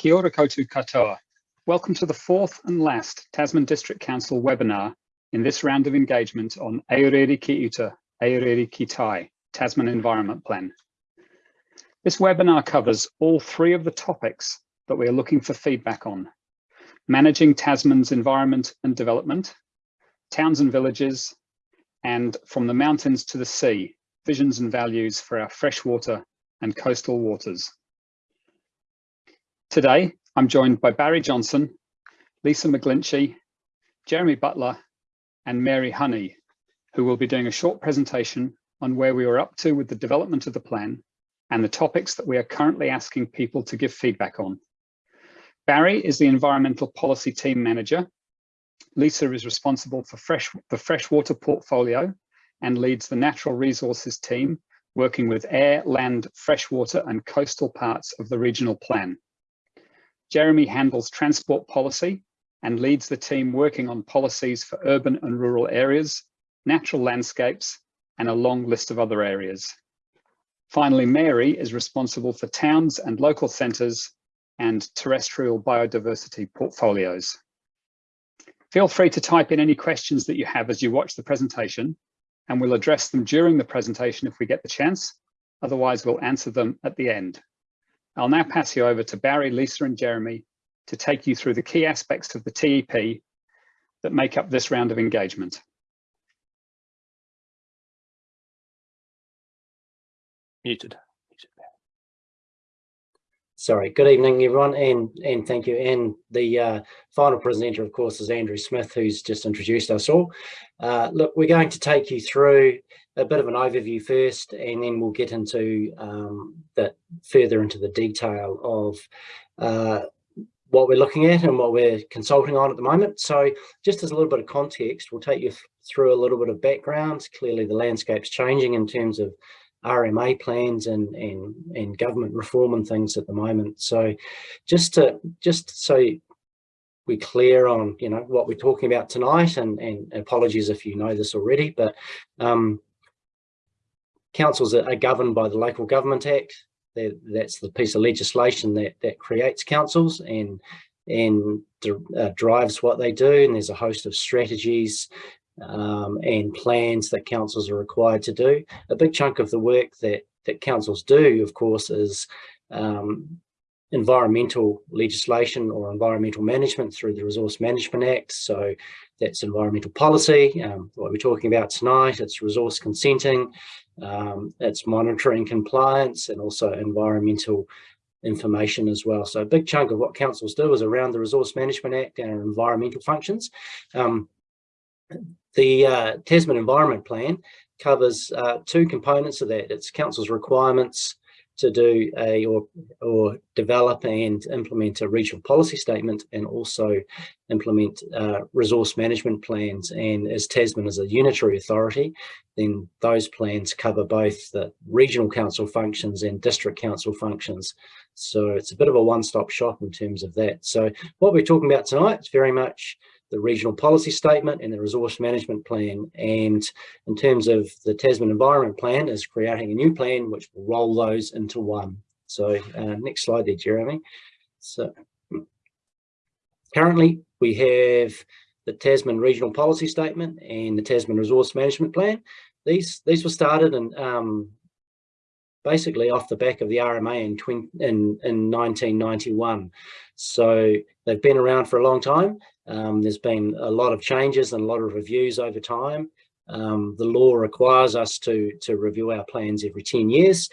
Kia ora koutou katoa. Welcome to the fourth and last Tasman District Council webinar in this round of engagement on Aorere Ki Uta, Aorere Ki Tai, Tasman Environment Plan. This webinar covers all three of the topics that we are looking for feedback on. Managing Tasman's environment and development, towns and villages, and from the mountains to the sea, visions and values for our freshwater and coastal waters. Today, I'm joined by Barry Johnson, Lisa McGlinchey, Jeremy Butler, and Mary Honey, who will be doing a short presentation on where we are up to with the development of the plan and the topics that we are currently asking people to give feedback on. Barry is the Environmental Policy Team Manager. Lisa is responsible for fresh, the freshwater portfolio and leads the Natural Resources team, working with air, land, freshwater and coastal parts of the regional plan. Jeremy handles transport policy and leads the team working on policies for urban and rural areas, natural landscapes, and a long list of other areas. Finally, Mary is responsible for towns and local centres and terrestrial biodiversity portfolios. Feel free to type in any questions that you have as you watch the presentation, and we'll address them during the presentation if we get the chance. Otherwise, we'll answer them at the end. I'll now pass you over to Barry, Lisa and Jeremy to take you through the key aspects of the TEP that make up this round of engagement. Muted. Sorry, good evening everyone and, and thank you. And the uh, final presenter of course is Andrew Smith who's just introduced us all. Uh, look, we're going to take you through a bit of an overview first and then we'll get into um, the further into the detail of uh, what we're looking at and what we're consulting on at the moment. So just as a little bit of context, we'll take you through a little bit of background. Clearly the landscape's changing in terms of RMA plans and, and, and government reform and things at the moment. So just to just so we're clear on you know what we're talking about tonight and, and apologies if you know this already, but um, councils are, are governed by the Local Government Act. That's the piece of legislation that, that creates councils and and uh, drives what they do. And there's a host of strategies um, and plans that councils are required to do. A big chunk of the work that, that councils do, of course, is um, environmental legislation or environmental management through the Resource Management Act. So that's environmental policy, um, what we're talking about tonight, it's resource consenting, um, it's monitoring compliance and also environmental information as well. So a big chunk of what councils do is around the Resource Management Act and environmental functions. Um, the uh, Tasman Environment Plan covers uh, two components of that. It's council's requirements to do a or or develop and implement a regional policy statement and also implement uh, resource management plans. And as Tasman is a unitary authority then those plans cover both the regional council functions and district council functions. So it's a bit of a one-stop shop in terms of that. So what we're talking about tonight is very much the regional policy statement and the resource management plan. And in terms of the Tasman environment plan is creating a new plan, which will roll those into one. So uh, next slide there, Jeremy. So currently we have the Tasman regional policy statement and the Tasman resource management plan. These, these were started and um, basically off the back of the RMA in, 20, in, in 1991. So they've been around for a long time. Um, there's been a lot of changes and a lot of reviews over time. Um, the law requires us to, to review our plans every 10 years,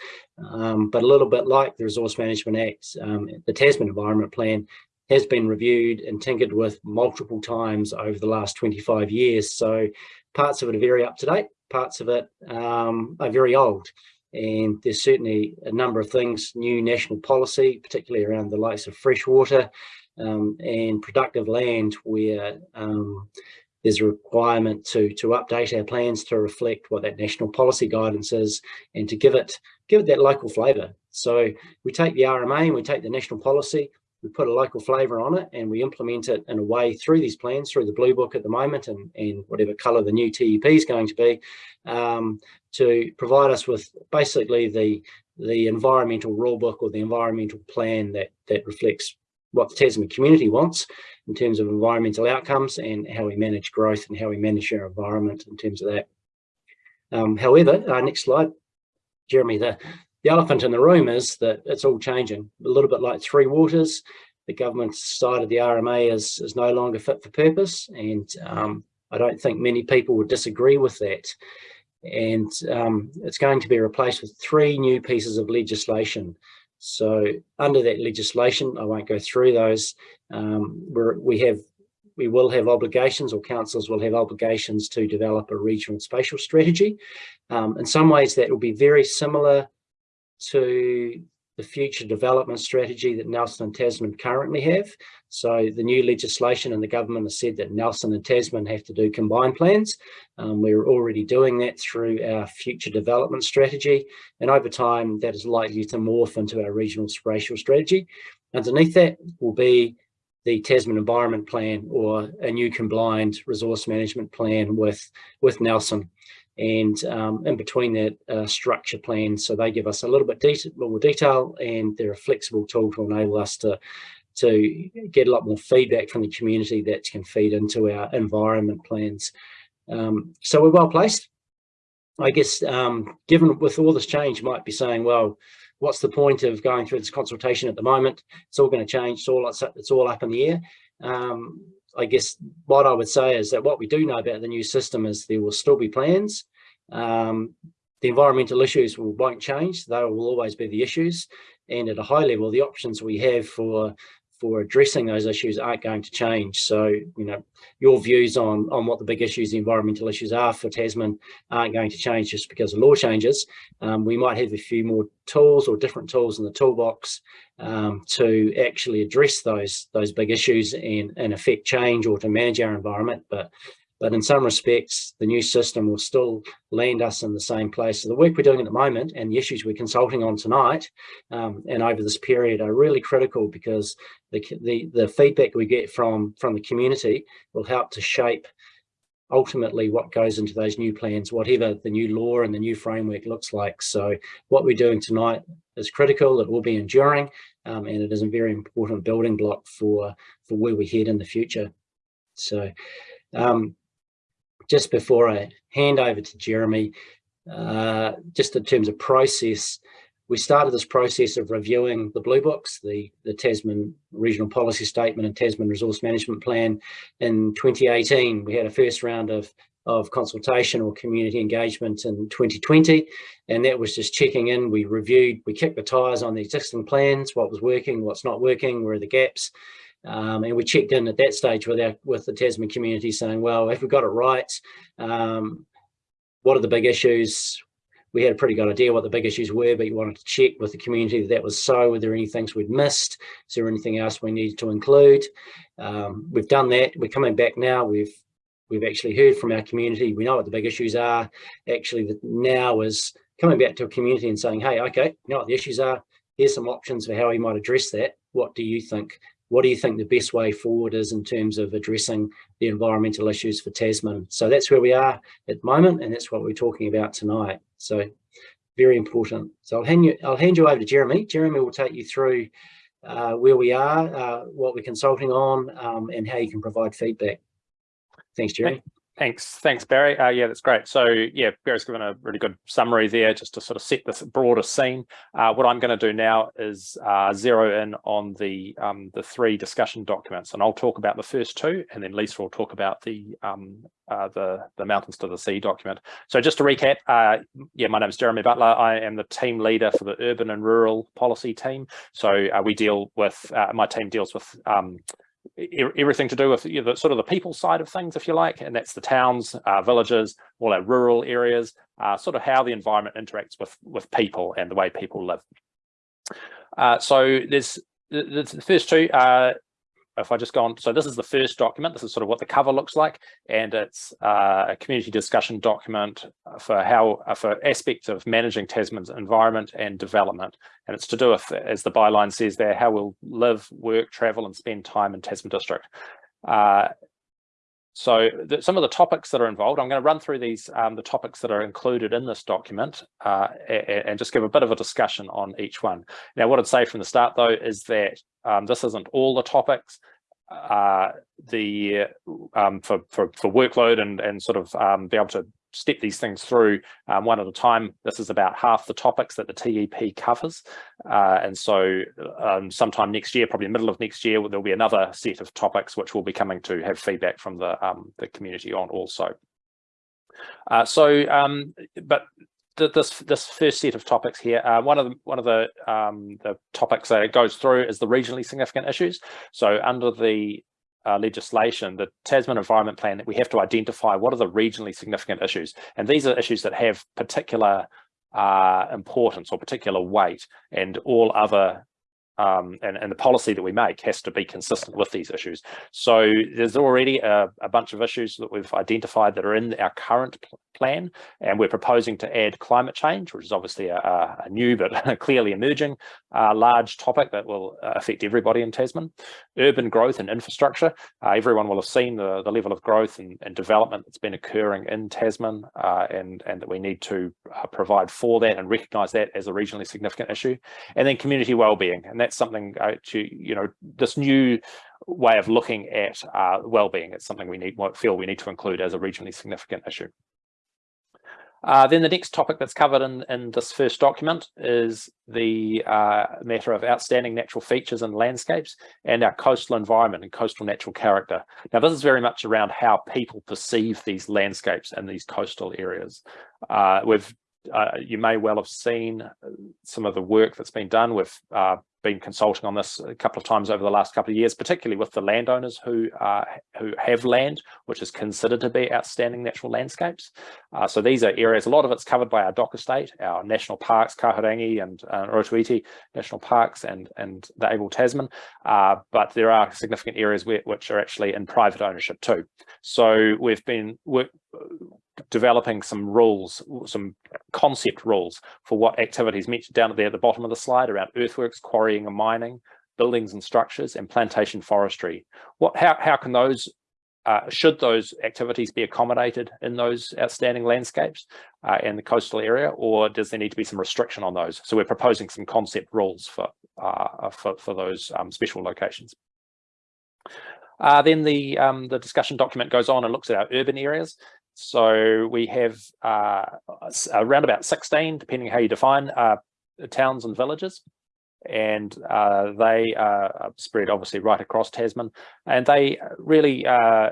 um, but a little bit like the Resource Management Act, um, the Tasman Environment Plan has been reviewed and tinkered with multiple times over the last 25 years. So parts of it are very up to date, parts of it um, are very old. And there's certainly a number of things, new national policy, particularly around the likes of freshwater um, and productive land where um, there's a requirement to, to update our plans to reflect what that national policy guidance is and to give it, give it that local flavour. So we take the RMA and we take the national policy, we put a local flavour on it and we implement it in a way through these plans, through the blue book at the moment and, and whatever colour the new TEP is going to be, um, to provide us with basically the the environmental rule book or the environmental plan that that reflects what the Tasman community wants in terms of environmental outcomes and how we manage growth and how we manage our environment in terms of that. Um, however, uh, next slide, Jeremy, the, the elephant in the room is that it's all changing. A little bit like Three Waters, the government decided the RMA is, is no longer fit for purpose. And um, I don't think many people would disagree with that. And um, it's going to be replaced with three new pieces of legislation. So under that legislation, I won't go through those. Um, we have we will have obligations or councils will have obligations to develop a regional spatial strategy. Um, in some ways that will be very similar to the future development strategy that Nelson and Tasman currently have. So the new legislation and the government has said that Nelson and Tasman have to do combined plans. Um, we're already doing that through our future development strategy. And over time, that is likely to morph into our regional spatial strategy. Underneath that will be the Tasman Environment Plan or a new combined resource management plan with, with Nelson and um, in between that uh, structure plan. So they give us a little bit more detail and they're a flexible tool to enable us to, to get a lot more feedback from the community that can feed into our environment plans. Um, so we're well placed. I guess um, given with all this change, might be saying, well, what's the point of going through this consultation at the moment? It's all going to change. It's all, it's all up in the air. Um, I guess what I would say is that what we do know about the new system is there will still be plans. Um, the environmental issues will, won't change. They will always be the issues. And at a high level, the options we have for for addressing those issues aren't going to change. So, you know, your views on, on what the big issues, the environmental issues are for Tasman aren't going to change just because the law changes. Um, we might have a few more tools or different tools in the toolbox um, to actually address those, those big issues and, and affect change or to manage our environment. But but in some respects, the new system will still land us in the same place. So the work we're doing at the moment and the issues we're consulting on tonight um, and over this period are really critical because the, the, the feedback we get from, from the community will help to shape ultimately what goes into those new plans, whatever the new law and the new framework looks like. So what we're doing tonight is critical, it will be enduring, um, and it is a very important building block for, for where we head in the future. So um, just before I hand over to Jeremy, uh, just in terms of process, we started this process of reviewing the blue books, the, the Tasman Regional Policy Statement and Tasman Resource Management Plan in 2018. We had a first round of, of consultation or community engagement in 2020, and that was just checking in. We reviewed, we kicked the tires on the existing plans, what was working, what's not working, where are the gaps, um, and we checked in at that stage with our with the Tasman community saying, well, if we got it right, um, what are the big issues? We had a pretty good idea what the big issues were, but you wanted to check with the community that that was so. Were there any things we'd missed? Is there anything else we needed to include? Um, we've done that. We're coming back now. We've we've actually heard from our community. We know what the big issues are. Actually, the, now is coming back to a community and saying, hey, okay, you know what the issues are. Here's some options for how we might address that. What do you think? What do you think the best way forward is in terms of addressing the environmental issues for Tasman? So that's where we are at the moment, and that's what we're talking about tonight. So very important. So I'll hand you, I'll hand you over to Jeremy. Jeremy will take you through uh, where we are, uh, what we're consulting on, um, and how you can provide feedback. Thanks, Jeremy. Thanks, thanks, Barry. Uh, yeah, that's great. So yeah, Barry's given a really good summary there just to sort of set this broader scene. Uh, what I'm going to do now is uh, zero in on the um, the three discussion documents, and I'll talk about the first two, and then Lisa will talk about the um, uh, the the mountains to the sea document. So just to recap, uh, yeah, my name is Jeremy Butler. I am the team leader for the urban and rural policy team. So uh, we deal with my team deals with um, everything to do with you know, the sort of the people side of things, if you like, and that's the towns, uh, villages, all our rural areas, uh, sort of how the environment interacts with with people and the way people live. Uh, so there's the, the first two uh, if I just go on, so this is the first document, this is sort of what the cover looks like, and it's uh, a community discussion document for how, uh, for aspects of managing Tasman's environment and development. And it's to do with, as the byline says there, how we'll live, work, travel, and spend time in Tasman District. Uh, so the, some of the topics that are involved, I'm going to run through these, um, the topics that are included in this document uh, and, and, just give a bit of a discussion on each one. Now, what I'd say from the start, though, is that um, this isn't all the topics. Uh, the um, for, for, for workload and, and sort of um, be able to step these things through um, one at a time. This is about half the topics that the TEP covers. Uh, and so um, sometime next year, probably the middle of next year, there'll be another set of topics which we'll be coming to have feedback from the, um, the community on also. Uh, so, um, but this this first set of topics here, uh, one of the one of the um, the topics that it goes through is the regionally significant issues. So under the uh, legislation, the Tasman Environment Plan, that we have to identify what are the regionally significant issues. And these are issues that have particular uh, importance or particular weight and all other um, and, and the policy that we make has to be consistent with these issues. So there's already a, a bunch of issues that we've identified that are in our current plan, and we're proposing to add climate change, which is obviously a, a new but clearly emerging uh, large topic that will uh, affect everybody in Tasman. Urban growth and infrastructure. Uh, everyone will have seen the, the level of growth and, and development that's been occurring in Tasman, uh, and, and that we need to uh, provide for that and recognise that as a regionally significant issue. And then community wellbeing, and that's something uh, to, you know, this new way of looking at uh, well-being. It's something we need feel we need to include as a regionally significant issue. Uh, then the next topic that's covered in, in this first document is the uh, matter of outstanding natural features and landscapes and our coastal environment and coastal natural character. Now, this is very much around how people perceive these landscapes and these coastal areas. Uh, we've uh, you may well have seen some of the work that's been done with uh, been consulting on this a couple of times over the last couple of years, particularly with the landowners who uh, who have land which is considered to be outstanding natural landscapes. Uh, so these are areas, a lot of it's covered by our DOC estate, our national parks, Kahurangi and uh, Rotoiti national parks and, and the Abel Tasman, uh, but there are significant areas where, which are actually in private ownership too. So we've been work, developing some rules, some concept rules for what activities mentioned down there at the bottom of the slide around earthworks, and mining, buildings and structures, and plantation forestry. What, how, how can those, uh, should those activities be accommodated in those outstanding landscapes uh, in the coastal area, or does there need to be some restriction on those? So we're proposing some concept rules for, uh, for, for those um, special locations. Uh, then the um, the discussion document goes on and looks at our urban areas. So we have uh, around about 16, depending how you define, uh, towns and villages. And uh, they are spread obviously right across Tasman. And they really, uh,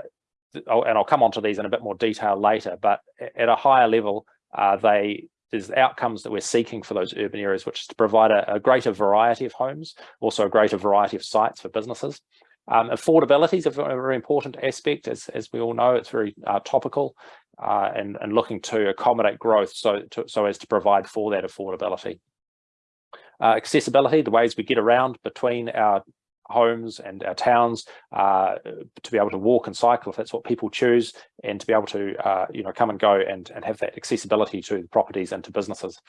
and I'll come on to these in a bit more detail later, but at a higher level, uh, they there's outcomes that we're seeking for those urban areas, which is to provide a, a greater variety of homes, also a greater variety of sites for businesses. Um, affordability is a very important aspect, as, as we all know, it's very uh, topical uh, and, and looking to accommodate growth so, to, so as to provide for that affordability. Uh, accessibility, the ways we get around between our homes and our towns uh, to be able to walk and cycle if that's what people choose and to be able to uh, you know come and go and, and have that accessibility to the properties and to businesses.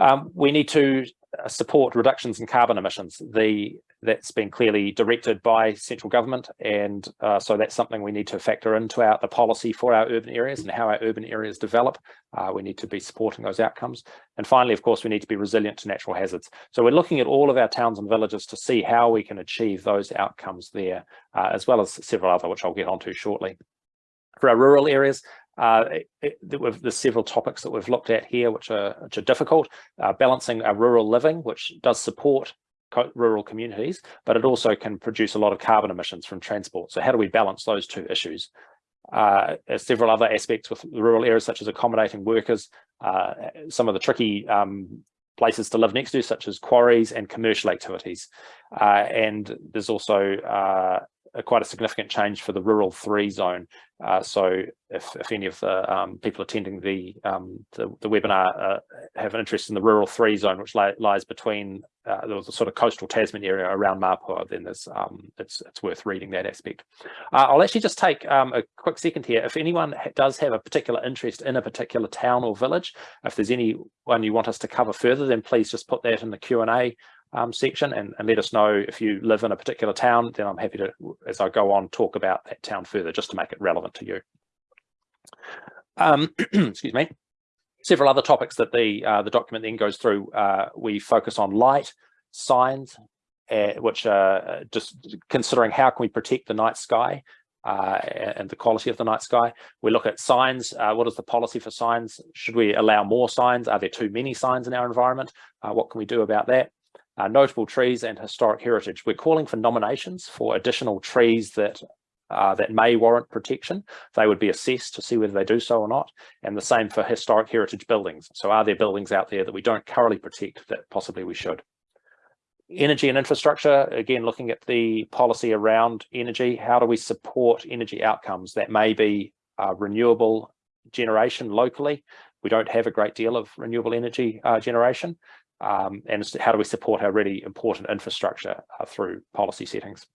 Um, we need to uh, support reductions in carbon emissions. The that's been clearly directed by central government, and uh, so that's something we need to factor into our the policy for our urban areas and how our urban areas develop. Uh, we need to be supporting those outcomes. And finally, of course, we need to be resilient to natural hazards. So we're looking at all of our towns and villages to see how we can achieve those outcomes there, uh, as well as several other, which I'll get onto shortly. For our rural areas, uh, it, it, there's several topics that we've looked at here which are, which are difficult. Uh, balancing our rural living, which does support co rural communities, but it also can produce a lot of carbon emissions from transport. So how do we balance those two issues? Uh, several other aspects with rural areas, such as accommodating workers, uh, some of the tricky um, places to live next to, such as quarries and commercial activities. Uh, and there's also uh, a, quite a significant change for the rural three zone. Uh, so if, if any of the um, people attending the, um, the, the webinar uh, have an interest in the rural three zone, which li lies between uh, the, sort of coastal Tasman area around Mapua, then there's um, it's it's worth reading that aspect. Uh, I'll actually just take um, a quick second here. If anyone ha does have a particular interest in a particular town or village, if there's anyone you want us to cover further, then please just put that in the Q and A um, section and, and let us know if you live in a particular town, then I'm happy to, as I go on, talk about that town further, just to make it relevant to you. Um, excuse me. Several other topics that the uh, the document then goes through. Uh, we focus on light, signs, uh, which are just considering how can we protect the night sky uh, and the quality of the night sky. We look at signs. Uh, what is the policy for signs? Should we allow more signs? Are there too many signs in our environment? Uh, what can we do about that? Uh, notable trees and historic heritage. We're calling for nominations for additional trees that uh, that may warrant protection. They would be assessed to see whether they do so or not. And the same for historic heritage buildings. So are there buildings out there that we don't currently protect that possibly we should? Energy and infrastructure, again, looking at the policy around energy, how do we support energy outcomes that may be uh, renewable generation locally? We don't have a great deal of renewable energy uh, generation. Um, and how do we support our really important infrastructure uh, through policy settings?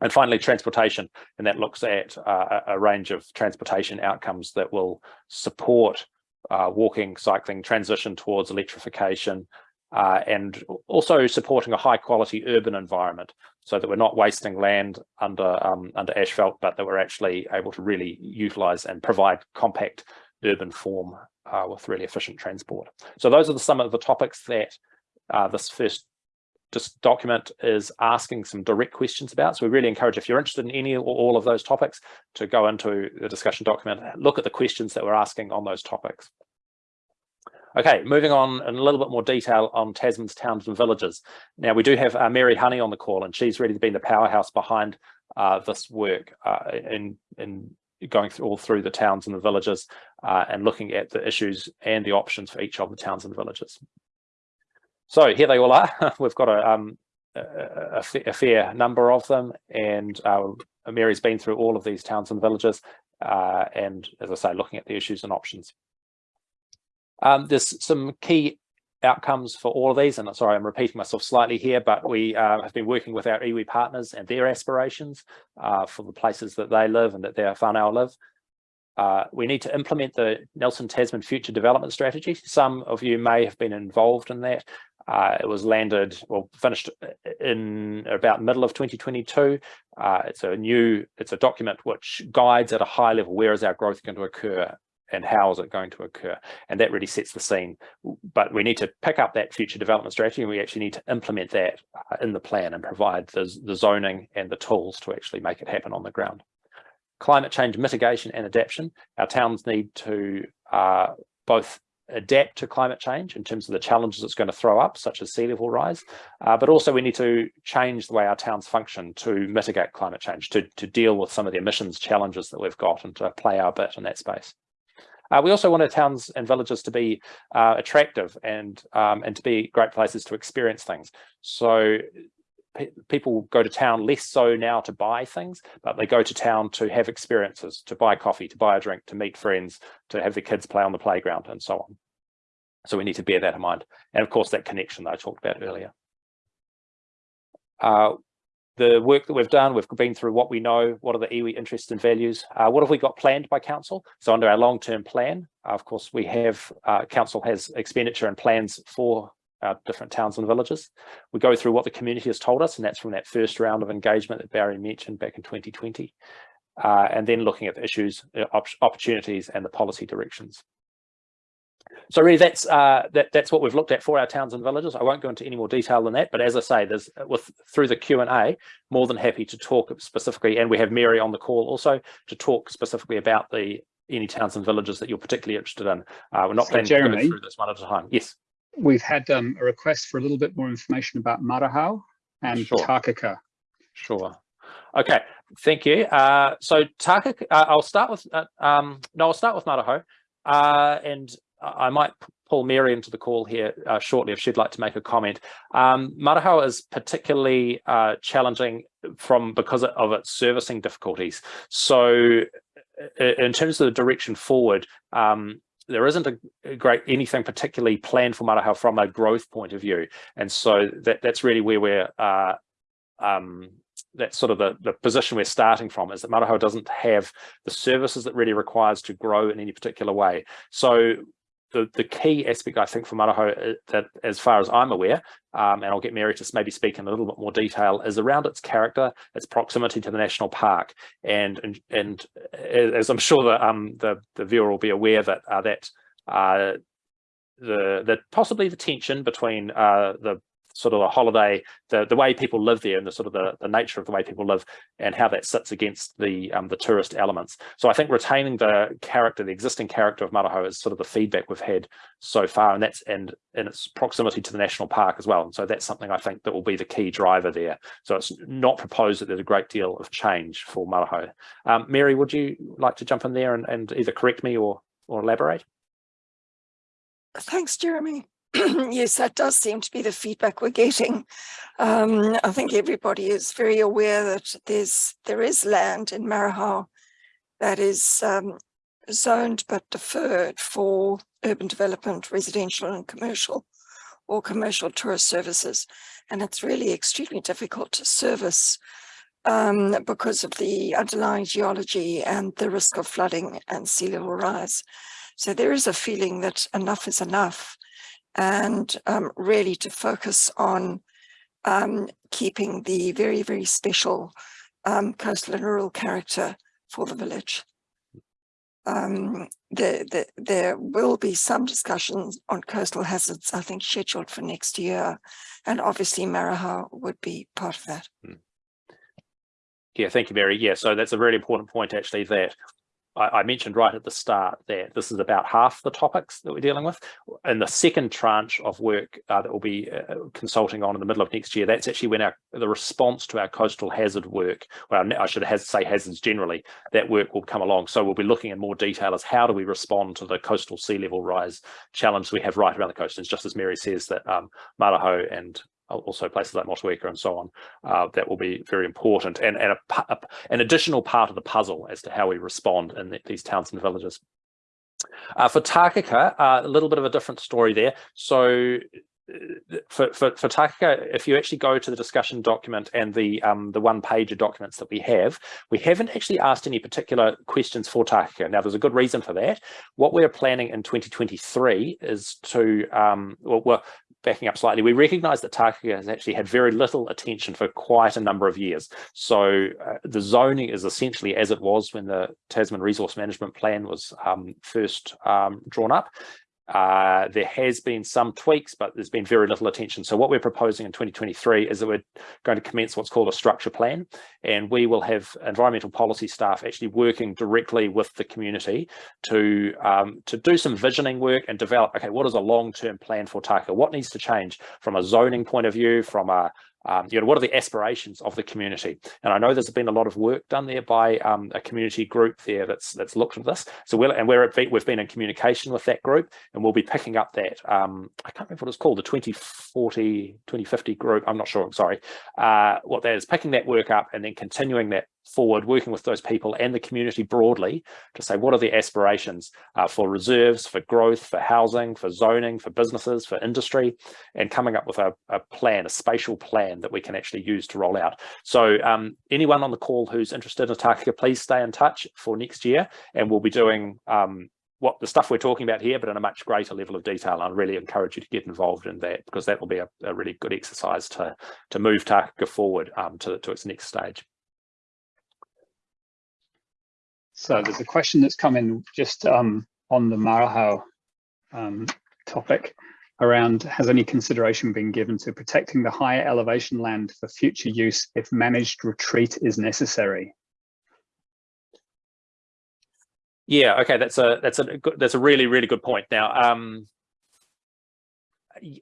And finally, transportation, and that looks at uh, a range of transportation outcomes that will support uh, walking, cycling, transition towards electrification, uh, and also supporting a high quality urban environment so that we're not wasting land under um, under asphalt, but that we're actually able to really utilize and provide compact urban form uh, with really efficient transport. So those are the, some of the topics that uh, this first just document is asking some direct questions about. So we really encourage if you're interested in any or all of those topics to go into the discussion document, look at the questions that we're asking on those topics. Okay, moving on in a little bit more detail on Tasman's towns and villages. Now we do have uh, Mary Honey on the call and she's really been the powerhouse behind uh, this work uh, in, in going through all through the towns and the villages uh, and looking at the issues and the options for each of the towns and villages. So here they all are. We've got a, um, a, a, fair number of them and uh, Mary's been through all of these towns and villages uh, and as I say, looking at the issues and options. Um, there's some key outcomes for all of these, and I'm sorry, I'm repeating myself slightly here, but we uh, have been working with our iwi partners and their aspirations uh, for the places that they live and that their whānau live. Uh, we need to implement the Nelson Tasman Future Development Strategy. Some of you may have been involved in that. Uh, it was landed or finished in about middle of 2022. Uh, it's a new, it's a document which guides at a high level where is our growth going to occur and how is it going to occur? And that really sets the scene. But we need to pick up that future development strategy and we actually need to implement that uh, in the plan and provide the, the zoning and the tools to actually make it happen on the ground. Climate change mitigation and adaptation. Our towns need to uh, both adapt to climate change in terms of the challenges it's going to throw up, such as sea level rise, uh, but also we need to change the way our towns function to mitigate climate change, to, to deal with some of the emissions challenges that we've got and to play our bit in that space. Uh, we also want our towns and villages to be uh, attractive and um, and to be great places to experience things. So pe people go to town less so now to buy things, but they go to town to have experiences, to buy coffee, to buy a drink, to meet friends, to have the kids play on the playground and so on. So we need to bear that in mind. And of course, that connection that I talked about earlier. Uh, the work that we've done, we've been through what we know, what are the iwi interests and values, uh, what have we got planned by council? So under our long-term plan, uh, of course, we have, uh, council has expenditure and plans for our different towns and villages. We go through what the community has told us, and that's from that first round of engagement that Barry mentioned back in 2020. Uh, and then looking at the issues, uh, op opportunities and the policy directions. So really that's uh, that, that's what we've looked at for our towns and villages. I won't go into any more detail than that, but as I say, there's with through the Q&A, more than happy to talk specifically, and we have Mary on the call also to talk specifically about the any towns and villages that you're particularly interested in. Uh, we're not so planning Jeremy, to go through this one at a time. Yes. We've had um, a request for a little bit more information about Marahau and sure. Takaka. Sure. Okay, thank you. Uh, so Takaka, uh, I'll start with, uh, um, no, I'll start with Marahau. Uh, and I might pull Mary into the call here uh, shortly if she'd like to make a comment. Um, is particularly uh, challenging from because of its servicing difficulties. So in terms of the direction forward, um, there isn't a great anything particularly planned for Marahau from a growth point of view. And so that, that's really where we're uh, um, that's sort of the, the position we're starting from is that Marahau doesn't have the services that really requires to grow in any particular way. So the, the key aspect, I think, for Marahau, uh, that as far as I'm aware, um, and I'll get Mary to maybe speak in a little bit more detail, is around its character, its proximity to the national park, and and, and as I'm sure that um, the the viewer will be aware that uh, that uh, the the possibly the tension between uh, the sort of a holiday, the, the way people live there and the sort of the, the nature of the way people live and how that sits against the um, the tourist elements. So I think retaining the character, the existing character of Marahau is sort of the feedback we've had so far and that's and in its proximity to the national park as well. And so that's something I think that will be the key driver there. So it's not proposed that there's a great deal of change for Marahau. Um, Mary, would you like to jump in there and, and either correct me or or elaborate? Thanks, Jeremy. yes, that does seem to be the feedback we're getting. Um, I think everybody is very aware that there's there is land in Marahau that is um, zoned but deferred for urban development, residential and commercial or commercial tourist services. And it's really extremely difficult to service um, because of the underlying geology and the risk of flooding and sea level rise. So there is a feeling that enough is enough and um, really to focus on um, keeping the very, very special um, coastal and rural character for the village. Um, the, the, there will be some discussions on coastal hazards, I think, scheduled for next year. And obviously Marahau would be part of that. Hmm. Yeah, thank you, Mary. Yeah, so that's a really important point, actually, that I, I, mentioned right at the start that this is about half the topics that we're dealing with. And the second tranche of work uh, that we'll be uh, consulting on in the middle of next year, that's actually when our the response to our coastal hazard work, well, I should have, say hazards generally, that work will come along. So we'll be looking in more detail as how do we respond to the coastal sea level rise challenge we have right around the coast. And just as Mary says that um, Marahau and also places like Motueka and so on, uh, that will be very important and, and a, a, an additional part of the puzzle as to how we respond in the, these towns and villages. Uh, for Takaka, uh, a little bit of a different story there. So for, for, for Takaka, if you actually go to the discussion document and the um, the one page of documents that we have, we haven't actually asked any particular questions for Takaka. Now, there's a good reason for that. What we're planning in 2023 is to, um, well, well backing up slightly, we recognize that Takaka has actually had very little attention for quite a number of years. So uh, the zoning is essentially as it was when the Tasman Resource Management Plan was um, first um, drawn up. Uh, there has been some tweaks, but there's been very little attention. So what we're proposing in 2023 is that we're going to commence what's called a structure plan, and we will have environmental policy staff actually working directly with the community to um, to do some visioning work and develop, okay, what is a long-term plan for Taka? What needs to change from a zoning point of view, from a um, you know, what are the aspirations of the community? And I know there's been a lot of work done there by um, a community group there that's that's looked at this. So we're and we're at, we've been in communication with that group and we'll be picking up that, um, I can't remember what it's called, the 2040, 2050 group, I'm not sure, I'm sorry, uh, what that is, picking that work up and then continuing that forward, working with those people and the community broadly to say what are the aspirations uh, for reserves, for growth, for housing, for zoning, for businesses, for industry, and coming up with a, a plan, a spatial plan that we can actually use to roll out. So um, anyone on the call who's interested in Takaka, please stay in touch for next year, and we'll be doing um, what the stuff we're talking about here, but in a much greater level of detail. I really encourage you to get involved in that because that will be a, a really good exercise to to move Takaka forward um, to, to its next stage. So there's a question that's come in just um, on the Marahau um, topic around has any consideration been given to protecting the higher elevation land for future use if managed retreat is necessary? Yeah, okay, that's a that's a that's a really really good point. Now, um,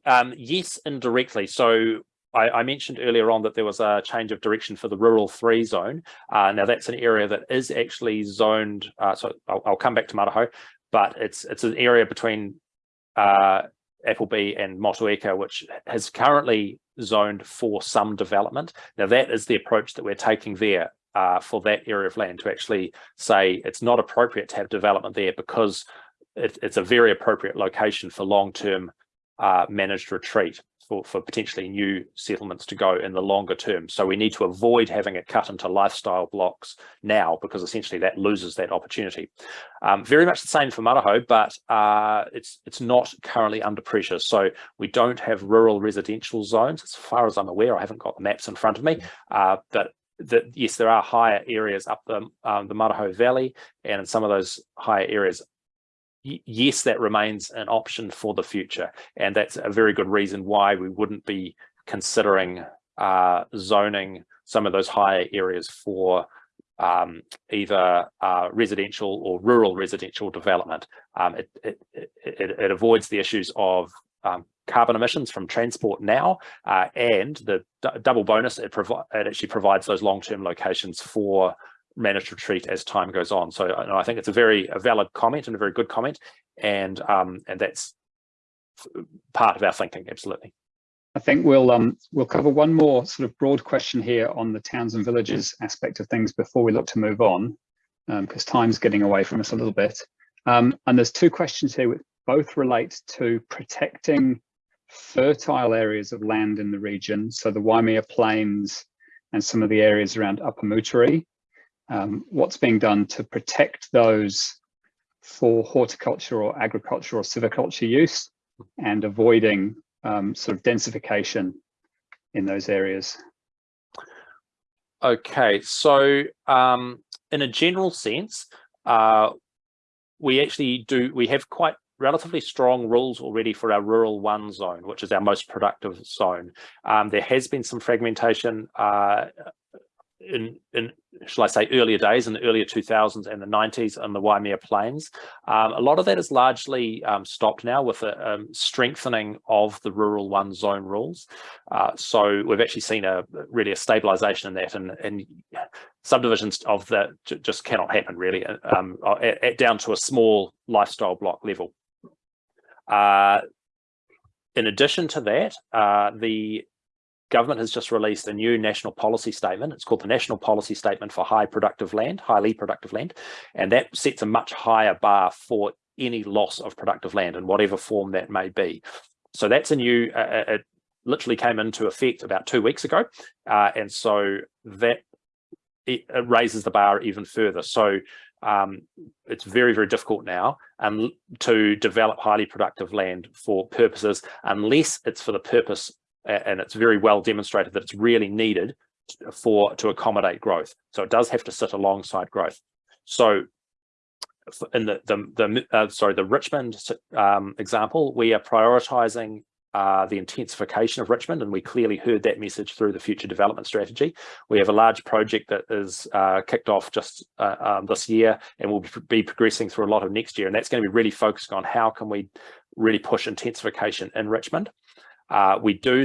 um, yes, indirectly. So I, I, mentioned earlier on that there was a change of direction for the rural three zone. Uh, now that's an area that is actually zoned. Uh, so I'll, I'll, come back to Marahau, but it's it's an area between uh, Appleby and Motueka, which has currently zoned for some development. Now that is the approach that we're taking there uh, for that area of land to actually say it's not appropriate to have development there because it, it's a very appropriate location for long-term uh, managed retreat for, for potentially new settlements to go in the longer term. So we need to avoid having it cut into lifestyle blocks now because essentially that loses that opportunity. Um, very much the same for Marahau, but uh, it's it's not currently under pressure. So we don't have rural residential zones as far as I'm aware. I haven't got the maps in front of me, uh, but that yes, there are higher areas up the um, the Marahau Valley, and in some of those higher areas yes, that remains an option for the future. And that's a very good reason why we wouldn't be considering uh, zoning some of those higher areas for um, either uh, residential or rural residential development. Um, it, it, it, it, avoids the issues of um, carbon emissions from transport now uh, and the double bonus it, it actually provides those long-term locations for managed retreat as time goes on. So I think it's a very a valid comment and a very good comment, and um, and that's part of our thinking. Absolutely. I think we'll um, we'll cover one more sort of broad question here on the towns and villages aspect of things before we look to move on, because um, time's getting away from us a little bit. Um, and there's two questions here which both relate to protecting fertile areas of land in the region, so the Waimea Plains and some of the areas around Upper Moutere, um, what's being done to protect those for horticulture or agriculture or silviculture use and avoiding um, sort of densification in those areas. Okay, so um, in a general sense, uh, we actually do, we have quite relatively strong rules already for our rural one zone, which is our most productive zone. Um, there has been some fragmentation uh, in, in shall I say, earlier days in the earlier 2000s and the 90s in the Waimea Plains. Um, a lot of that is largely um, stopped now with a um, strengthening of the rural one zone rules. Uh, so we've actually seen a really a stabilization in that and, and subdivisions of that just cannot happen really um, at, at down to a small lifestyle block level. Uh, in addition to that, uh, the government has just released a new national policy statement. It's called the National Policy Statement for High Productive Land, highly productive land, and that sets a much higher bar for any loss of productive land in whatever form that may be. So that's a new, uh, uh it literally came into effect about two weeks ago. Uh, and so that it, it raises the bar even further. So um, it's very, very difficult now and to develop highly productive land for purposes, unless it's for the purpose and it's very well demonstrated that it's really needed for to accommodate growth. So it does have to sit alongside growth. So in the the, the uh, sorry the Richmond um, example, we are prioritizing uh, the intensification of Richmond, and we clearly heard that message through the future development strategy. We have a large project that is uh, kicked off just uh, um, this year and will be progressing through a lot of next year, and that's going to be really focused on how can we really push intensification in Richmond. Uh, we do,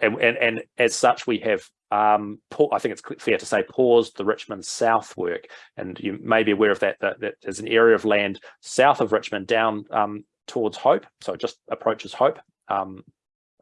and, and, and, as such, we have, um, I think it's fair to say, paused the Richmond South work. And you may be aware of that, that, that there's an area of land south of Richmond down um, towards Hope. So it just approaches Hope, um,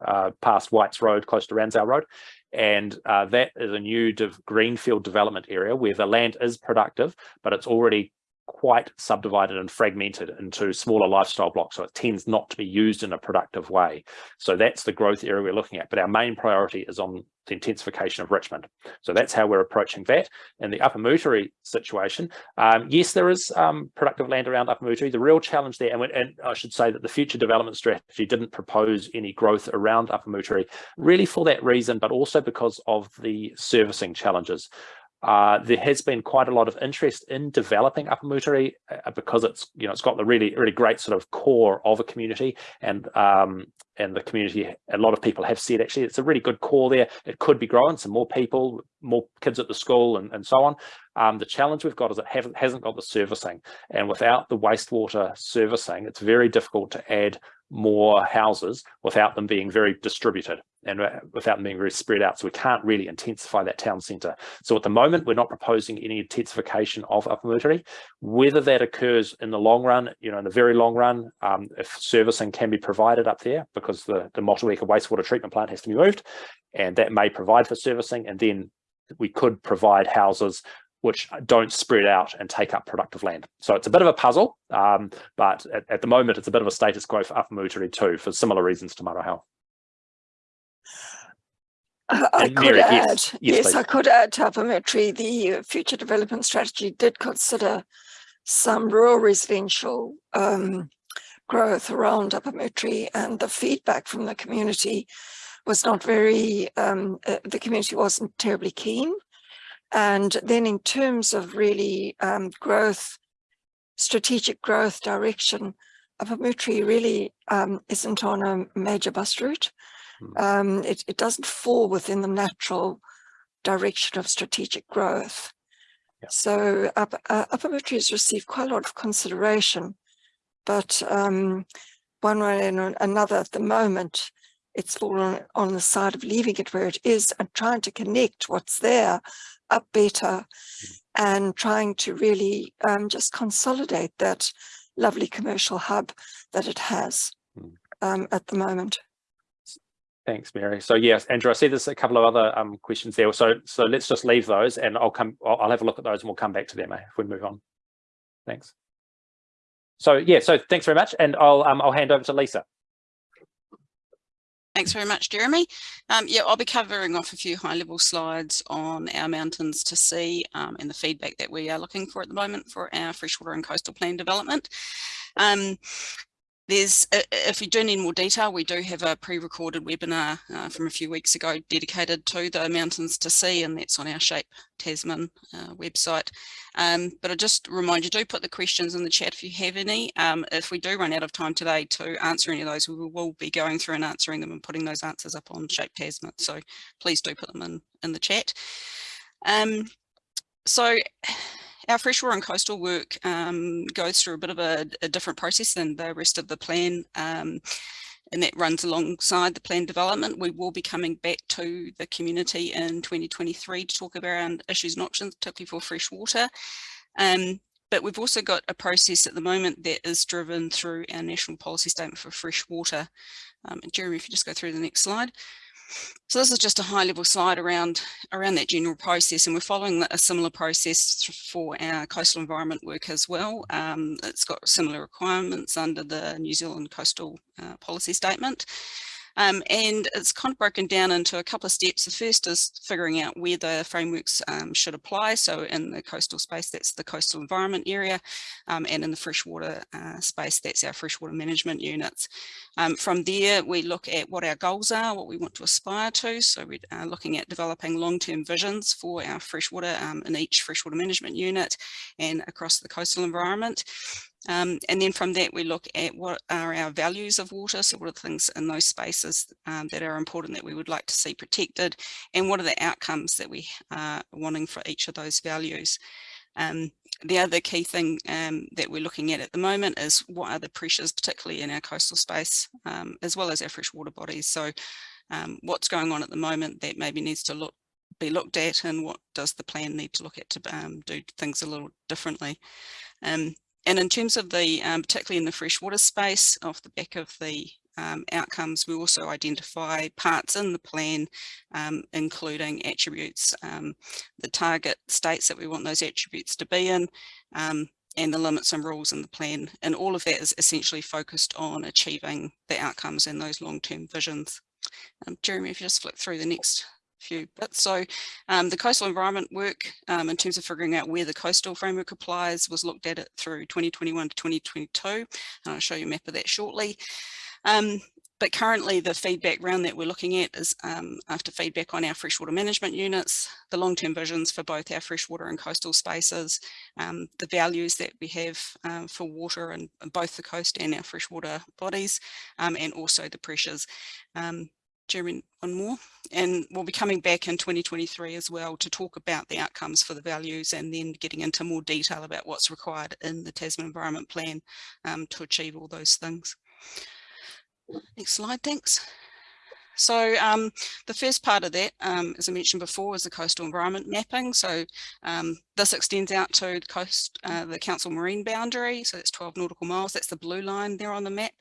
uh, past Whites Road, close to Ranzau Road. And uh, that is a new greenfield development area where the land is productive, but it's already quite subdivided and fragmented into smaller lifestyle blocks. So it tends not to be used in a productive way. So that's the growth area we're looking at. But our main priority is on the intensification of Richmond. So that's how we're approaching that. In the Upper Moutere situation, um, yes, there is um, productive land around Upper Moutere. The real challenge there, and, and, I should say that the future development strategy didn't propose any growth around Upper Moutere, really for that reason, but also because of the servicing challenges. Uh, there has been quite a lot of interest in developing Upper Moutere uh, because it's you know it's got the really really great sort of core of a community and um, and the community a lot of people have said actually it's a really good core there. It could be growing some more people more kids at the school and, and so on. Um, the challenge we've got is it haven't hasn't got the servicing. And without the wastewater servicing it's very difficult to add more houses without them being very distributed and uh, without them being very spread out. So we can't really intensify that town centre. So at the moment, we're not proposing any intensification of Upper Moutere. Whether that occurs in the long run, you know, in the very long run, um, if servicing can be provided up there because the, the Motueka wastewater treatment plant has to be moved, and that may provide for servicing, and then we could provide houses which don't spread out and take up productive land. So it's a bit of a puzzle, um, but at, at, the moment it's a bit of a status quo for Upper Moutere too, for similar reasons to Marahau. I could add, yes, yes, yes. I could add to Upper Moutere, the future development strategy did consider some rural residential um, growth around Upper Moutere and the feedback from the community was not very, um, uh, the community wasn't terribly keen. And then in terms of really um, growth, strategic growth direction, Upper Moutere really um, isn't on a major bus route. Hmm. Um, it, it doesn't fall within the natural direction of strategic growth. Yeah. So up, uh, Upper Moutere has received quite a lot of consideration, but um, one way and another at the moment, it's fallen on the side of leaving it where it is and trying to connect what's there up better and trying to really um, just consolidate that lovely commercial hub that it has Mm. um, at the moment. Thanks, Mary. So yes, Andrew, I sea there's a couple of other um, questions there. So so let's just leave those and I'll come, I'll, I'll have a look at those and we'll come back to them eh, if we move on. Thanks. So yeah, so thanks very much. And I'll um, I'll hand over to Lisa. Thanks very much, Jeremy. Um, yeah, I'll be covering off a few high level slides on our mountains to see um, and the feedback that we are looking for at the moment for our freshwater and coastal plan development. Um, there's, uh, if you do need more detail, we do have a pre-recorded webinar uh, from a few weeks ago dedicated to the mountains to sea, and that's on our Shape Tasman uh, website. Um, but I just remind you, do put the questions in the chat if you have any. Um, if we do run out of time today to answer any of those, we will be going through and answering them and putting those answers up on Shape Tasman. So please do put them in, in the chat. Um, so our freshwater and coastal work um, goes through a bit of a, a, different process than the rest of the plan. Um, and that runs alongside the plan development. We will be coming back to the community in 2023 to talk about issues and options, particularly for freshwater. Um, but we've also got a process at the moment that is driven through our national policy statement for freshwater. Um, Jeremy, if you just go through the next slide. So this is just a high level slide around, around that general process and we're following a similar process for our coastal environment work as well. Um, it's got similar requirements under the New Zealand coastal uh, policy statement. Um, and it's kind of broken down into a couple of steps. The first is figuring out where the frameworks um, should apply. So in the coastal space, that's the coastal environment area. Um, and in the freshwater uh, space, that's our freshwater management units. Um, from there, we look at what our goals are, what we want to aspire to. So we're uh, looking at developing long-term visions for our freshwater um, in each freshwater management unit and across the coastal environment. Um, and then from that, we look at what are our values of water. So what are the things in those spaces um, that are important that we would like to see protected and what are the outcomes that we are wanting for each of those values. Um, the other key thing um, that we're looking at at the moment is what are the pressures, particularly in our coastal space, um, as well as our freshwater bodies. So um, what's going on at the moment that maybe needs to look be looked at and what does the plan need to look at to do things a little differently. Um, and in terms of the, um, particularly in the freshwater space, off the back of the um, outcomes, we also identify parts in the plan, um, including attributes, um, the target states that we want those attributes to be in, um, and the limits and rules in the plan. And all of that is essentially focused on achieving the outcomes and those long-term visions. Um, Jeremy, if you just flip through the next few bits. So um, the coastal environment work um, in terms of figuring out where the coastal framework applies was looked at it through 2021 to 2022. And I'll show you a map of that shortly. Um, but currently the feedback round that we're looking at is um, after feedback on our freshwater management units, the long-term visions for both our freshwater and coastal spaces, um, the values that we have um, for water and both the coast and our freshwater bodies, and also the pressures. Um, Jeremy, one more, and we'll be coming back in 2023 as well to talk about the outcomes for the values and then getting into more detail about what's required in the Tasman Environment Plan um, to achieve all those things. Next slide, thanks. So um, the first part of that, um, as I mentioned before, is the coastal environment mapping. So um, this extends out to the coast, uh, the council marine boundary. So that's 12 nautical miles. That's the blue line there on the map.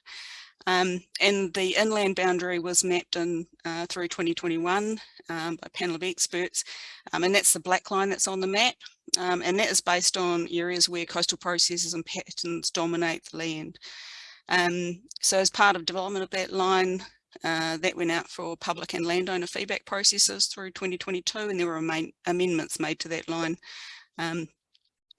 Um, and the inland boundary was mapped in uh, through 2021 um, by a panel of experts. Um, and that's the black line that's on the map. Um, and that is based on areas where coastal processes and patterns dominate the land. Um, so as part of development of that line, uh, that went out for public and landowner feedback processes through 2022 and there were amendments made to that line. Um,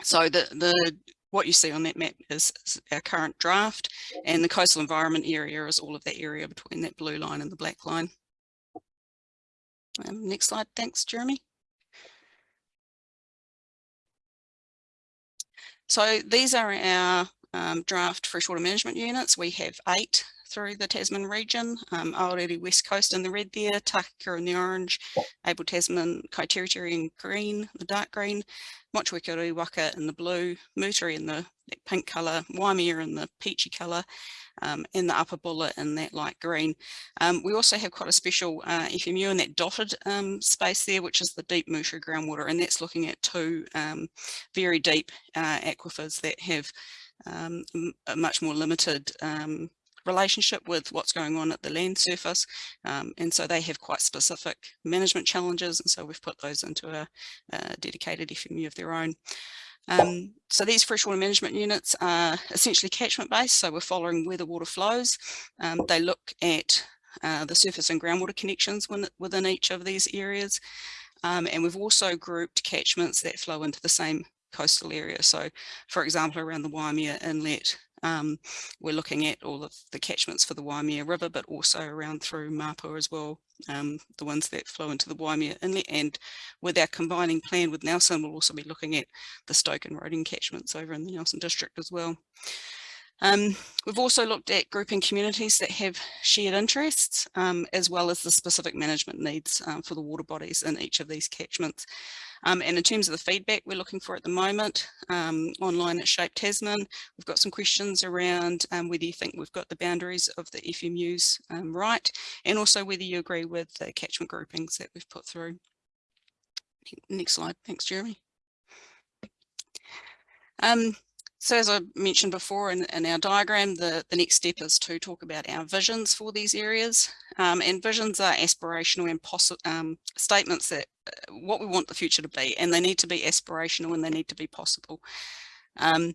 so the, the what you see on that map is, is, our current draft and the coastal environment area is all of that area between that blue line and the black line. Um, next slide, thanks Jeremy. So these are our um, draft freshwater management units. We have eight through the Tasman region, um, Aorere West Coast in the red there, Takaka in the orange, Abel Tasman, Kaiteriteri in green, the dark green, Motueka Waka in the blue, Moutere in the pink colour, Waimea in the peachy colour, um, and the Upper Buller in that light green. Um, we also have quite a special uh, FMU in that dotted um, space there, which is the deep Moutere groundwater, and that's looking at two um, very deep uh, aquifers that have um, a much more limited um, relationship with what's going on at the land surface. Um, and so they have quite specific management challenges. And so we've put those into a, a dedicated FMU of their own. Um, so these freshwater management units are essentially catchment based. So we're following where the water flows. Um, they look at uh, the surface and groundwater connections within each of these areas. Um, and we've also grouped catchments that flow into the same coastal area. So for example, around the Waimea Inlet, um, we're looking at all of the catchments for the Waimea River, but also around through Mapua as well, um, the ones that flow into the Waimea Inlet. And with our combining plan with Nelson, we'll also be looking at the Stoke and Roding catchments over in the Nelson district as well. Um, we've also looked at grouping communities that have shared interests, um, as well as the specific management needs um, for the water bodies in each of these catchments. Um, and in terms of the feedback we're looking for at the moment, um, online at Shape Tasman, we've got some questions around um, whether you think we've got the boundaries of the FMUs um, right, and also whether you agree with the catchment groupings that we've put through. Next slide, thanks Jeremy. Um, so as I mentioned before in, in our diagram, the, the next step is to talk about our visions for these areas. Um, and visions are aspirational and um, statements that uh, what we want the future to be, and they need to be aspirational and they need to be possible. Um,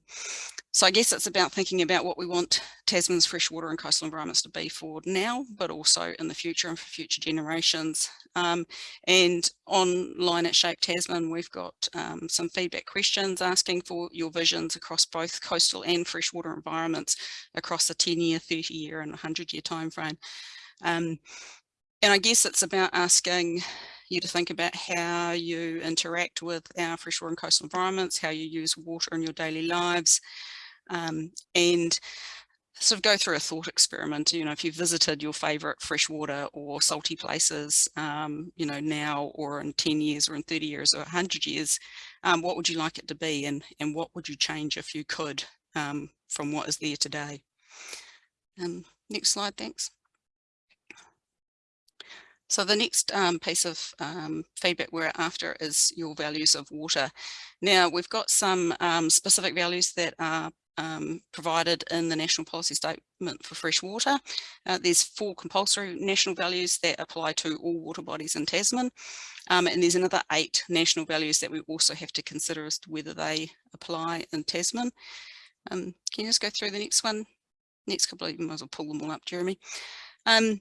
so I guess it's about thinking about what we want Tasman's freshwater and coastal environments to be for now, but also in the future and for future generations. Um, and online at Shape Tasman, we've got um, some feedback questions asking for your visions across both coastal and freshwater environments across a 10 year, 30 year and 100 year timeframe. Um, and I guess it's about asking you to think about how you interact with our freshwater and coastal environments, how you use water in your daily lives, um, and sort of go through a thought experiment. You know, if you've visited your favorite freshwater or salty places, um, you know, now or in 10 years or in 30 years or 100 years, um, what would you like it to be and, and what would you change if you could um, from what is there today? Next slide, thanks. So the next um, piece of um, feedback we're after is your values of water. Now we've got some um, specific values that are um, provided in the National Policy Statement for Fresh Water. Uh, there's four compulsory national values that apply to all water bodies in Tasman. Um, and there's another eight national values that we also have to consider as to whether they apply in Tasman. Um, can you just go through the next one? Next couple of, you might as well pull them all up, Jeremy. Um,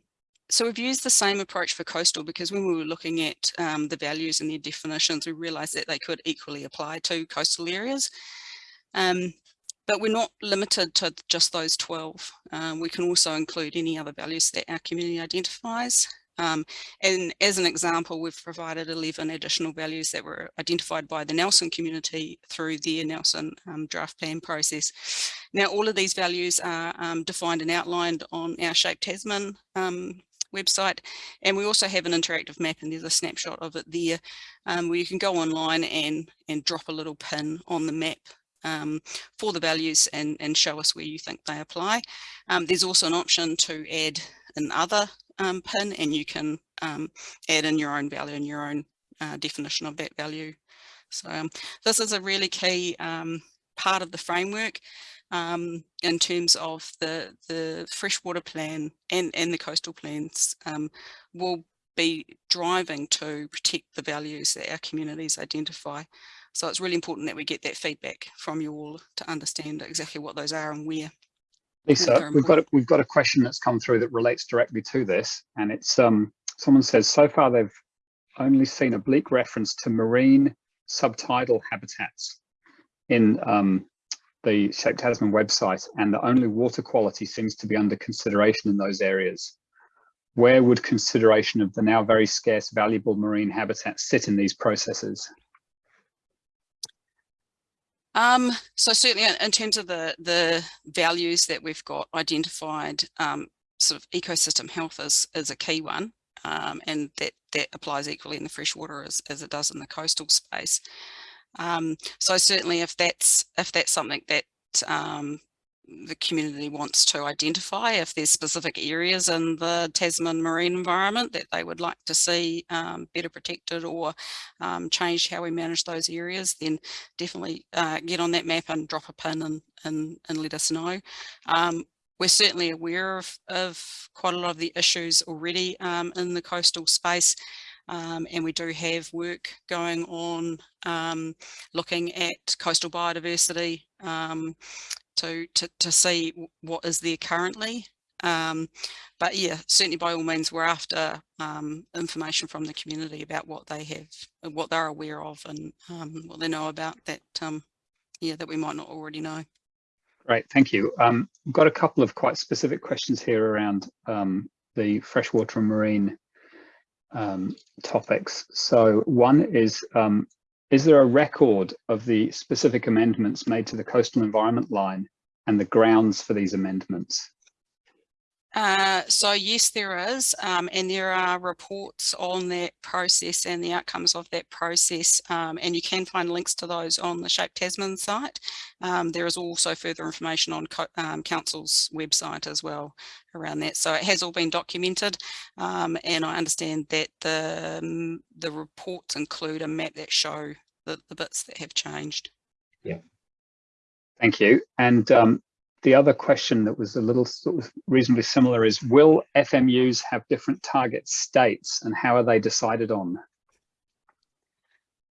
so we've used the same approach for coastal because when we were looking at um, the values and their definitions, we realized that they could equally apply to coastal areas. Um, but we're not limited to just those 12. Um, we can also include any other values that our community identifies. Um, and as an example, we've provided 11 additional values that were identified by the Nelson community through their Nelson um, draft plan process. Now, all of these values are um, defined and outlined on our Shape Tasman um, website. And we also have an interactive map and there's a snapshot of it there um, where you can go online and, and drop a little pin on the map um, for the values and, and show us where you think they apply. Um, there's also an option to add another um, pin and you can um, add in your own value and your own uh, definition of that value. So um, this is a really key part of the framework um, in terms of the, the freshwater plan and, and the coastal plans um, will be driving to protect the values that our communities identify. So it's really important that we get that feedback from you all to understand exactly what those are and where. Lisa, we've got a, we've got a question that's come through that relates directly to this, and it's um someone says so far they've only seen a bleak reference to marine subtidal habitats in um, the Shape Tasman website, and the only water quality seems to be under consideration in those areas. Where would consideration of the now very scarce valuable marine habitat sit in these processes? Um, so certainly in- terms of the, the values that we've got identified, um, sort of ecosystem health is, is a key one. Um, and that, that applies equally in the freshwater as, as it does in the coastal space. Um, so certainly if that's, if that's something that, um, the community wants to identify if there's specific areas in the Tasman marine environment that they would like to see um, better protected or um, change how we manage those areas, then definitely uh, get on that map and drop a pin and, and, and let us know. Um, we're certainly aware of, of quite a lot of the issues already um, in the coastal space. Um, and we do have work going on um, looking at coastal biodiversity um, to, to, to see what is there currently. Um, but yeah, certainly by all means, we're after um, information from the community about what they have, what they're aware of and um, what they know about that, yeah, that we might not already know. Great, thank you. We've got a couple of quite specific questions here around the freshwater and marine um, topics. So one is, um, is there a record of the specific amendments made to the coastal environment line and the grounds for these amendments? Uh, so yes, there is, um, and there are reports on that process and the outcomes of that process, um, and you can find links to those on the Shape Tasman site. Um, there is also further information on um, Council's website as well around that. So it has all been documented, um, and I understand that the, um, the reports include a map that show the, the bits that have changed. Yeah. Thank you. And um, the other question that was a little sort of reasonably similar is, will FMUs have different target states and how are they decided on?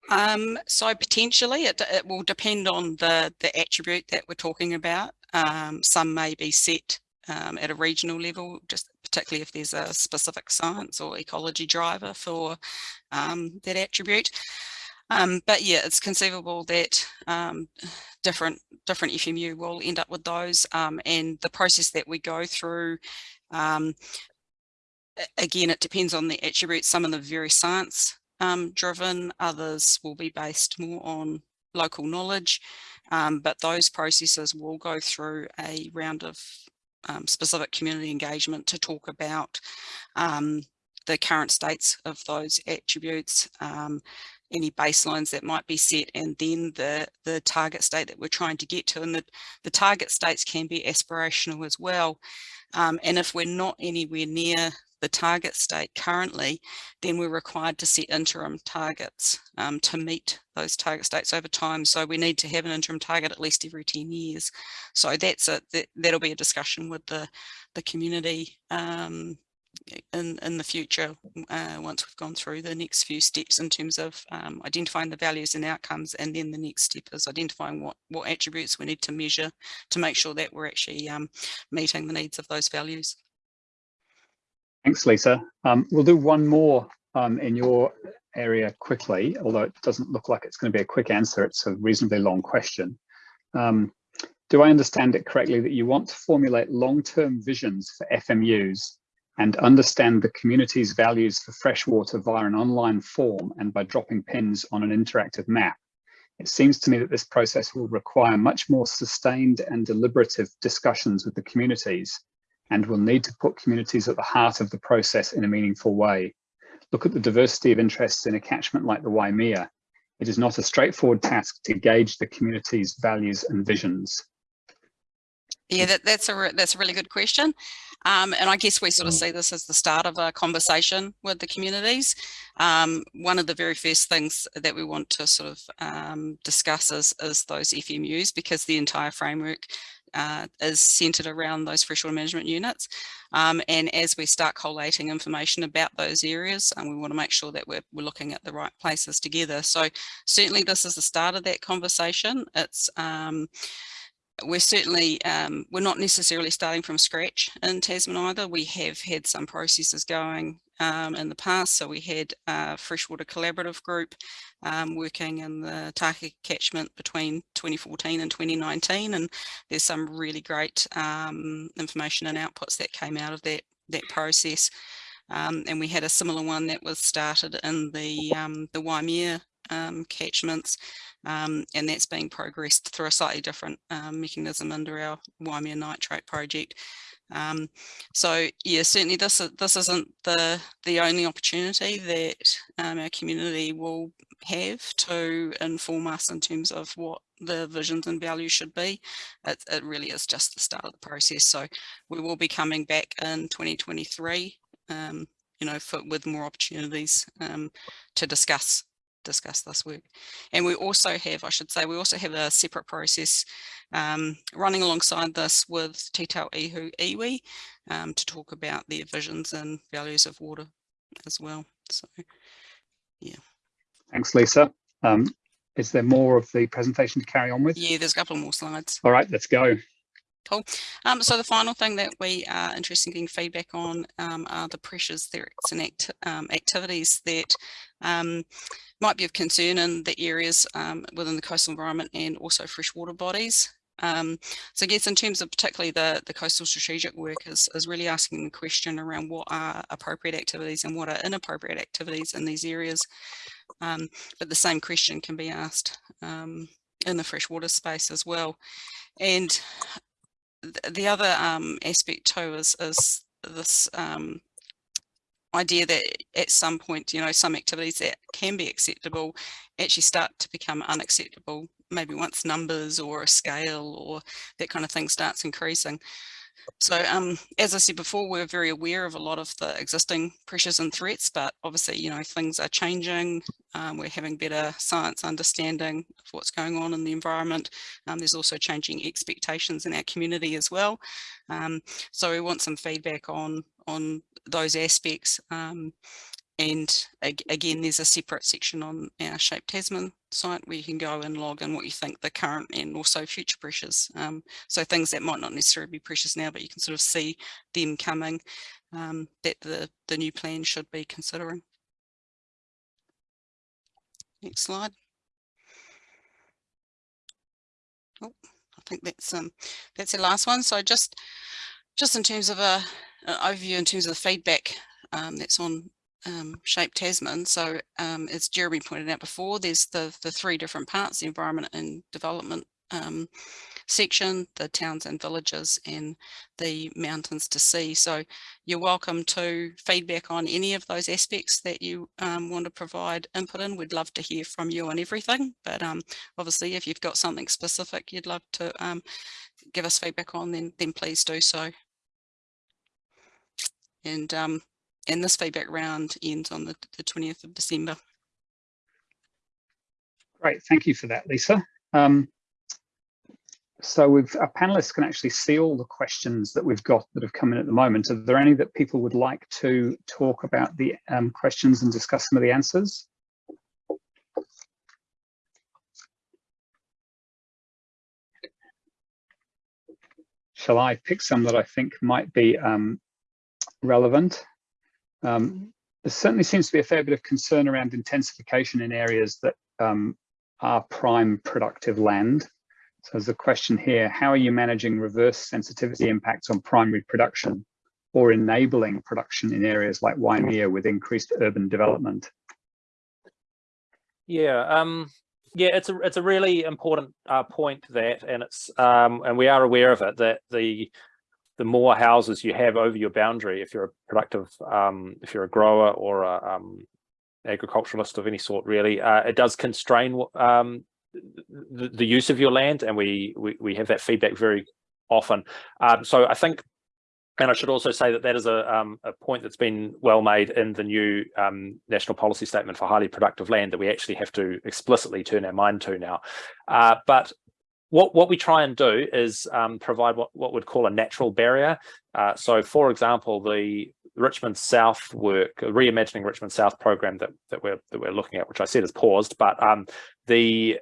Um, so potentially it, it will depend on the, the attribute that we're talking about. Um, some may be set um, at a regional level, just particularly if there's a specific science or ecology driver for um, that attribute. Um, but yeah, it's conceivable that um, different different FMU will end up with those um, and the process that we go through um, again it depends on the attributes. Some of the very science um, driven others will be based more on local knowledge. Um, but those processes will go through a round of specific community engagement to talk about the current states of those attributes any baselines that might be set and then the, the target state that we're trying to get to. And the, the target states can be aspirational as well. Um, and if we're not anywhere near the target state currently, then we're required to set interim targets um, to meet those target states over time. So we need to have an interim target at least every 10 years. So that's a, that, that'll be a discussion with the, the community um, in, in the future uh, once we've gone through the next few steps in terms of um, identifying the values and outcomes and then the next step is identifying what what attributes we need to measure to make sure that we're actually um, meeting the needs of those values. Thanks, Lisa. Um, we'll do one more um, in your area quickly, although it doesn't look like it's going to be a quick answer. It's a reasonably long question. Um, do I understand it correctly that you want to formulate long-term visions for FMUs and understand the community's values for freshwater via an online form and by dropping pins on an interactive map. It seems to me that this process will require much more sustained and deliberative discussions with the communities and will need to put communities at the heart of the process in a meaningful way. Look at the diversity of interests in a catchment like the Waimea. It is not a straightforward task to gauge the community's values and visions. Yeah, that, that's a that's a really good question. Um, and I guess we sort of mm. see this as the start of a conversation with the communities. Um, one of the very first things that we want to sort of um, discuss is, is those FMUs because the entire framework uh, is centered around those freshwater management units. Um, and as we start collating information about those areas, and um, we want to make sure that we're, we're looking at the right places together. So certainly this is the start of that conversation. It's um, we're certainly, um, we're not necessarily starting from scratch in Tasman either. We have had some processes going um, in the past. So we had a freshwater collaborative group um, working in the Takaka catchment between 2014 and 2019. And there's some really great um, information and outputs that came out of that, that process. Um, and we had a similar one that was started in the, um, the Waimea catchments um, and that's being progressed through a slightly different um, mechanism under our Waimea nitrate project. Um, so yeah, certainly this this isn't the the only opportunity that um, our community will have to inform us in terms of what the visions and values should be. It, it really is just the start of the process. So we will be coming back in 2023, um, you know, for, with more opportunities um, to discuss discuss this work. And we also have, I should say, we also have a separate process um, running alongside this with Te Tau Ihu Iwi um, to talk about their visions and values of water as well. So, yeah. Thanks, Lisa. Um, is there more of the presentation to carry on with? Yeah, there's a couple more slides. All right, let's go. Cool. Um, so the final thing that we are interested in getting feedback on um, are the pressures, threats and act um, activities that um, might be of concern in the areas um, within the coastal environment and also freshwater bodies. Um, so I guess in terms of particularly the, the coastal strategic work is, is really asking the question around what are appropriate activities and what are inappropriate activities in these areas. but the same question can be asked in the freshwater space as well. And the other um, aspect too is, is this um, idea that at some point, you know, some activities that can be acceptable actually start to become unacceptable, maybe once numbers or a scale or that kind of thing starts increasing. So um, as I said before, we're very aware of a lot of the existing pressures and threats, but obviously, you know, things are changing. Um, we're having better science understanding of what's going on in the environment. Um, there's also changing expectations in our community as well. Um, so we want some feedback on, on those aspects. Um, and again, there's a separate section on our Shape Tasman site where you can go and log in what you think the current and also future pressures. Um, so things that might not necessarily be pressures now, but you can sort of see them coming um, that the, the new plan should be considering. Next slide. Oh, I think that's um that's the last one. So just just in terms of a an overview in terms of the feedback um, that's on um, Shape Tasman. So um, as Jeremy pointed out before, there's the, the three different parts, the environment and development um, section, the towns and villages and the mountains to sea. So you're welcome to feedback on any of those aspects that you um, want to provide input in. We'd love to hear from you on everything, but um, obviously if you've got something specific you'd love to um, give us feedback on, then, then please do so. And um, and this feedback round ends on the, the 20th of December. Great, thank you for that, Lisa. Um, so we've, our panelists can actually see all the questions that we've got that have come in at the moment. Are there any that people would like to talk about the um, questions and discuss some of the answers? Shall I pick some that I think might be um, relevant? Um, there certainly seems to be a fair bit of concern around intensification in areas that um, are prime productive land. So there's a question here, how are you managing reverse sensitivity impacts on primary production or enabling production in areas like Waimea with increased urban development? Yeah, um, yeah, it's a it's a really important uh, point that, and it's um, and we are aware of it that the the more houses you have over your boundary, if you're a productive, um, if you're a grower or a um, agriculturalist of any sort, really, uh, it does constrain um, the, the, use of your land, and we, we, we have that feedback very often. Um, so I think, and I should also say that that is a um, a point that's been well made in the new um, national policy statement for highly productive land that we actually have to explicitly turn our mind to now. Uh, but what, what we try and do is um, provide what, what we'd call a natural barrier. Uh, so for example, the Richmond South work, reimagining Richmond South program that, that we're that we're looking at, which I said is paused, but um, the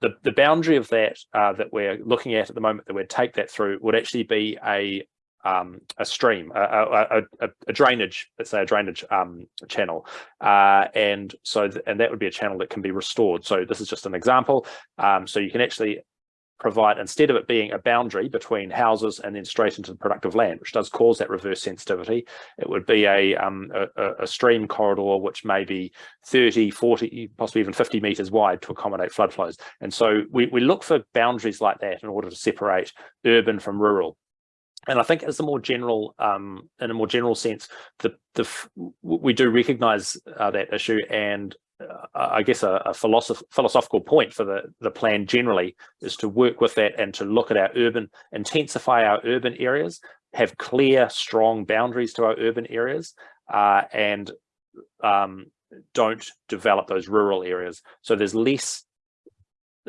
the, the boundary of that uh, that we're looking at at the moment that we'd take that through would actually be a um, a stream, a, a, a, a, drainage, let's say a drainage um, channel. Uh, and so, th and that would be a channel that can be restored. So this is just an example. Um, so you can actually provide, instead of it being a boundary between houses and then straight into the productive land, which does cause that reverse sensitivity, it would be a, um, a, a, stream corridor which may be 30, 40, possibly even 50 meters wide to accommodate flood flows. And so we, we look for boundaries like that in order to separate urban from rural. And I think as a more general, um, in a more general sense, the, the we do recognize uh, that issue and I guess a, a philosoph philosophical point for the, the plan generally is to work with that and to look at our urban, intensify our urban areas, have clear, strong boundaries to our urban areas, uh, and um, don't develop those rural areas. So there's less,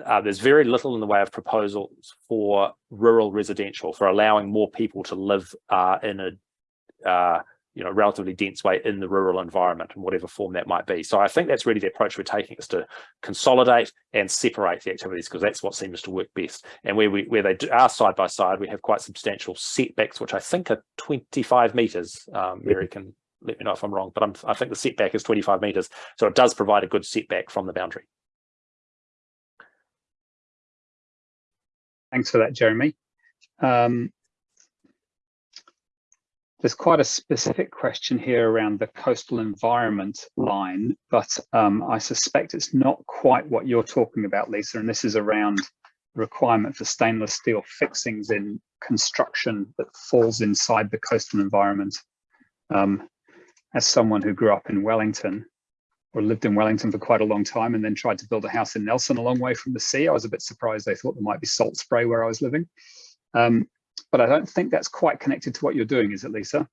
uh, there's very little in the way of proposals for rural residential, for allowing more people to live uh, in a uh, you know, relatively dense way in the rural environment in whatever form that might be. So I think that's really the approach we're taking is to consolidate and separate the activities because that's what seems to work best. And where we where they are side by side, we have quite substantial setbacks, which I think are 25 meters. Um, Mary can let me know if I'm wrong, but I'm, I think the setback is 25 meters. So it does provide a good setback from the boundary. Thanks for that, Jeremy. Um, there's quite a specific question here around the coastal environment line, but um, I suspect it's not quite what you're talking about, Lisa, and this is around requirement for stainless steel fixings in construction that falls inside the coastal environment. Um, as someone who grew up in Wellington, or lived in Wellington for quite a long time and then tried to build a house in Nelson a long way from the sea, I was a bit surprised they thought there might be salt spray where I was living. Um, but I don't think that's quite connected to what you're doing, is it, Lisa?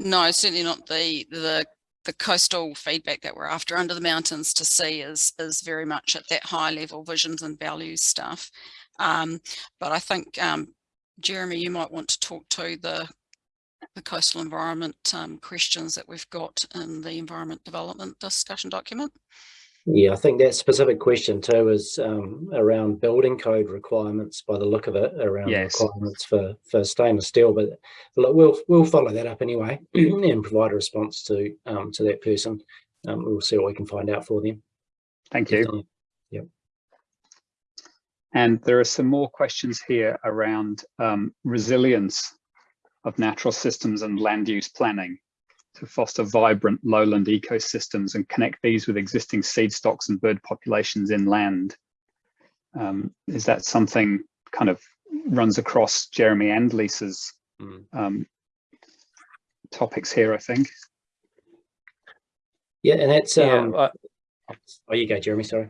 No, certainly not the the the coastal feedback that we're after under the mountains to sea is is very much at that high level visions and values stuff. Um, but I think um, Jeremy, you might want to talk to the the coastal environment um, questions that we've got in the environment development discussion document. Yeah, I think that specific question too is um, around building code requirements by the look of it, around yes. requirements for, for stainless steel. But look, we'll we'll follow that up anyway and provide a response to um, to that person. Um, we'll see what we can find out for them. Thank you. Yep. And there are some more questions here around um, resilience of natural systems and land use planning to foster vibrant lowland ecosystems and connect these with existing seed stocks and bird populations inland. Um, is that something kind of runs across Jeremy and Lisa's mm. um, topics here, I think? Yeah, and that's, um, yeah, oh, you go, Jeremy, sorry.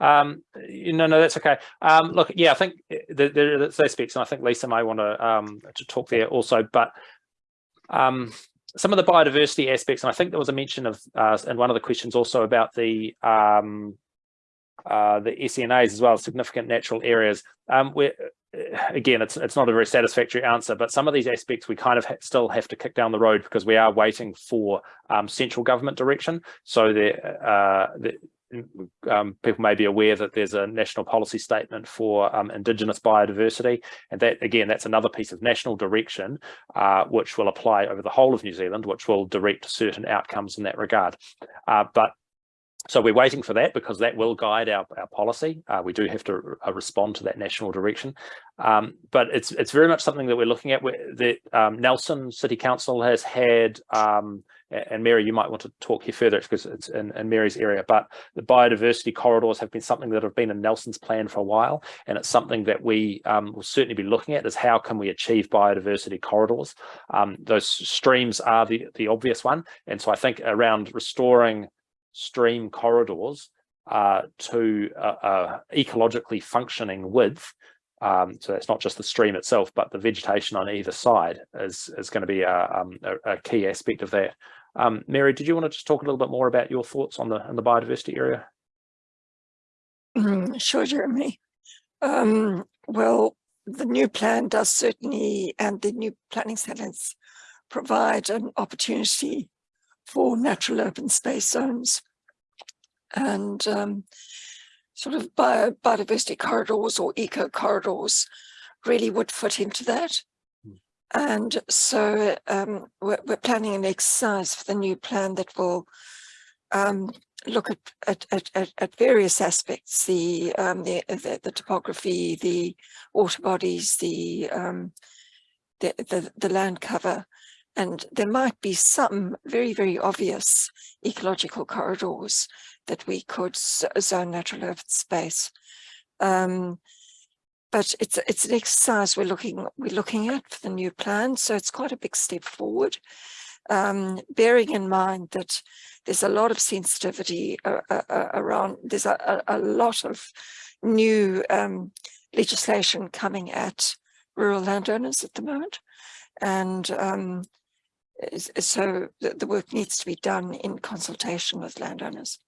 Um, no, no, that's okay. Um, look, yeah, I think there, there are aspects, and I think Lisa may want to um, to talk there also, but um, some of the biodiversity aspects, and I think there was a mention of uh, in one of the questions also about the um, uh, the SNAs as well, significant natural areas. Um, where again, it's it's not a very satisfactory answer, but some of these aspects we kind of ha still have to kick down the road because we are waiting for um, central government direction. So there, uh, the, um, people may be aware that there's a national policy statement for um, indigenous biodiversity and that again that's another piece of national direction uh, which will apply over the whole of New Zealand which will direct certain outcomes in that regard uh, but so we're waiting for that because that will guide our, our policy. Uh, we do have to uh, respond to that national direction. Um, but it's it's very much something that we're looking at. The um, Nelson City Council has had um, and Mary, you might want to talk here further because it's in, in, Mary's area, but the biodiversity corridors have been something that have been in Nelson's plan for a while, and it's something that we um, will certainly be looking at is how can we achieve biodiversity corridors. Um, those streams are the, the obvious one, and so I think around restoring stream corridors uh, to a, a ecologically functioning width um, so it's not just the stream itself, but the vegetation on either side is, is going to be a, um, a, a key aspect of that. Um, Mary, did you want to just talk a little bit more about your thoughts on the, the biodiversity area? Mm, sure, Jeremy. Um, well, the new plan does certainly, and the new planning standards provide an opportunity for natural open space zones. And um, sort of bio, biodiversity corridors or eco corridors really would fit into that. And so um, we're, we're planning an exercise for the new plan that will um, look at, at, at, at, at various aspects, the, um, the, the, the topography, the water bodies, the, um, the, the, the land cover, and there might be some very, very obvious ecological corridors that we could zone natural earth space. Um, but it's it's an exercise we're looking we're looking at for the new plan, so it's quite a big step forward. Um, bearing in mind that there's a lot of sensitivity uh, uh, uh, around, there's a, a, lot of new um, legislation coming at rural landowners at the moment. And um, so the, the, work needs to be done in consultation with landowners.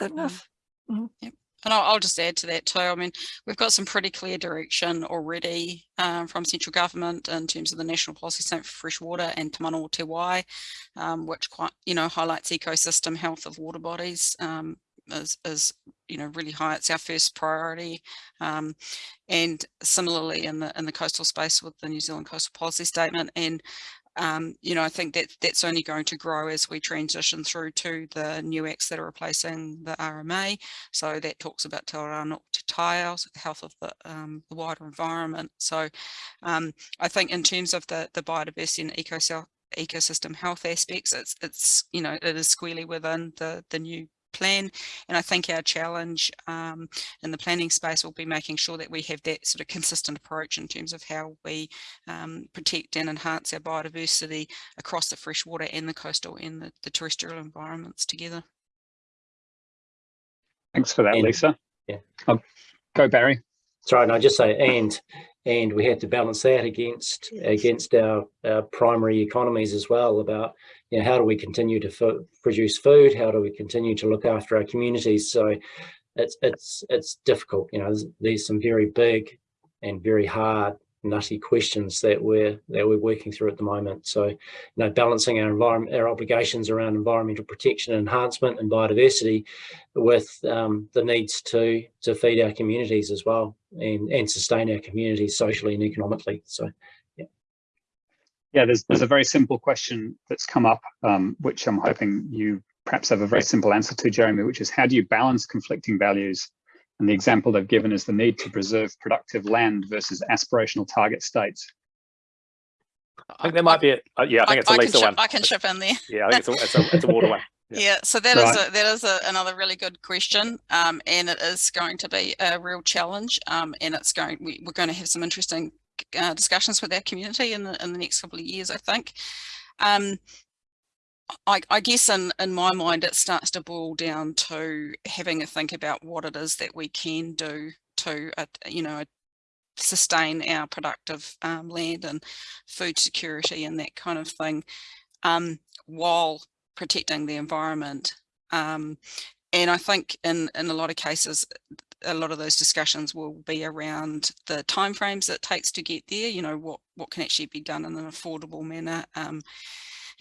Is that enough? Mm -hmm. Yep. And I'll, I'll, just add to that too. I mean, we've got some pretty clear direction already um, from central government in terms of the National Policy Statement for Fresh Water and Te Mana Te Wai, um, which quite, you know, highlights ecosystem health of water bodies um, is, is, you know, really high. It's our first priority. Um, and similarly in the in the coastal space with the New Zealand Coastal Policy Statement and um, you know, I think that that's only going to grow as we transition through to the new acts that are replacing the RMA. So that talks about Te Rano Te Taio, so the health of the, um, the wider environment. So um, I think in terms of the, the biodiversity and ecosystem ecosystem health aspects, it's, it's, you know, it is squarely within the, the new plan. And I think our challenge um, in the planning space will be making sure that we have that sort of consistent approach in terms of how we um, protect and enhance our biodiversity across the freshwater and the coastal and the, the terrestrial environments together. Thanks for that, and, Lisa. Yeah. I'll go, Barry. Sorry, and I just say and and we have to balance that against against our, our primary economies as well about you know how do we continue to produce food? How do we continue to look after our communities? So it's it's it's difficult you know there's, there's some very big and very hard nutty questions that we're that we're working through at the moment. So, you know, balancing our environment, our obligations around environmental protection, and enhancement, and biodiversity, with um, the needs to to feed our communities as well and and sustain our communities socially and economically. So, yeah. Yeah, there's there's a very simple question that's come up, um, which I'm hoping you perhaps have a very simple answer to, Jeremy, which is how do you balance conflicting values and the example they've given is the need to preserve productive land versus aspirational target states. I think there might be a, uh, yeah, I think I, it's a Lisa one. I can chip in there. Yeah, I think it's a, it's a, it's a water one. Yeah. yeah, so that right. is a, that is a, another really good question, um, and it is going to be a real challenge, um, and it's going we, we're going to have some interesting uh, discussions with our community in the in the next couple of years, I think. Um, I, I, guess in, in my mind, it starts to boil down to having a think about what it is that we can do to, uh, you know, sustain our productive um, land and food security and that kind of thing um, while protecting the environment. Um, and I think in, in a lot of cases, a lot of those discussions will be around the timeframes it takes to get there, you know, what, what can actually be done in an affordable manner um,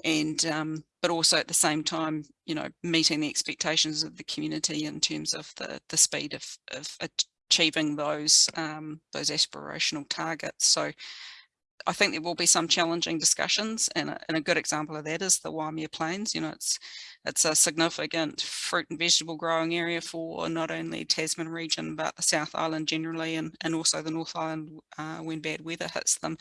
and um, but also at the same time, you know, meeting the expectations of the community in terms of the the speed of, of achieving those um, those aspirational targets. So I think there will be some challenging discussions and a, and a good example of that is the Waimea Plains. You know, it's it's a significant fruit and vegetable growing area for not only Tasman region, but the South Island generally, and, and also the North Island uh, when bad weather hits them.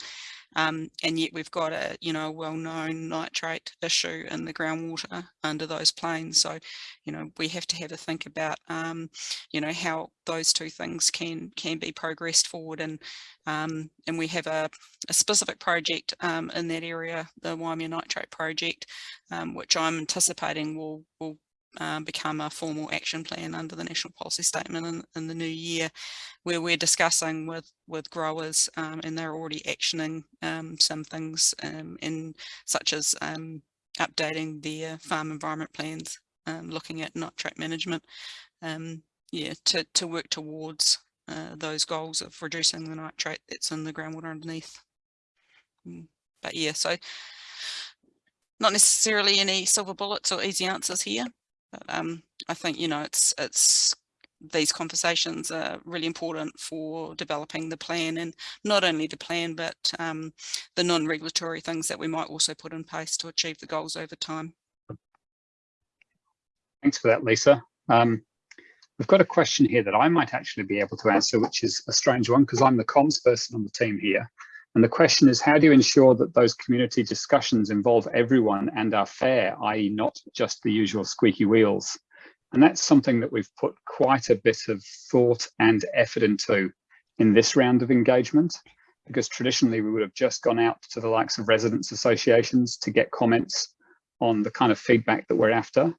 Um, and yet we've got a, you know, well-known nitrate issue in the groundwater under those plains. So, you know, we have to have a think about, um, you know, how those two things can can be progressed forward. And um, and we have a, a specific project um, in that area, the Waimea Nitrate Project, um, which I'm anticipating will will um, become a formal action plan under the national policy statement in, in the new year where we're discussing with with growers um, and they're already actioning um, some things um, in such as um, updating their farm environment plans um, looking at nitrate management yeah to, to work towards uh, those goals of reducing the nitrate that's in the groundwater underneath. Mm, but yeah so not necessarily any silver bullets or easy answers here but um, I think, you know, it's it's these conversations are really important for developing the plan and not only the plan but um, the non-regulatory things that we might also put in place to achieve the goals over time. Thanks for that, Lisa. Um, we've got a question here that I might actually be able to answer, which is a strange one because I'm the comms person on the team here. And the question is, how do you ensure that those community discussions involve everyone and are fair, i.e. not just the usual squeaky wheels? And that's something that we've put quite a bit of thought and effort into in this round of engagement, because traditionally we would have just gone out to the likes of residents associations to get comments on the kind of feedback that we're after.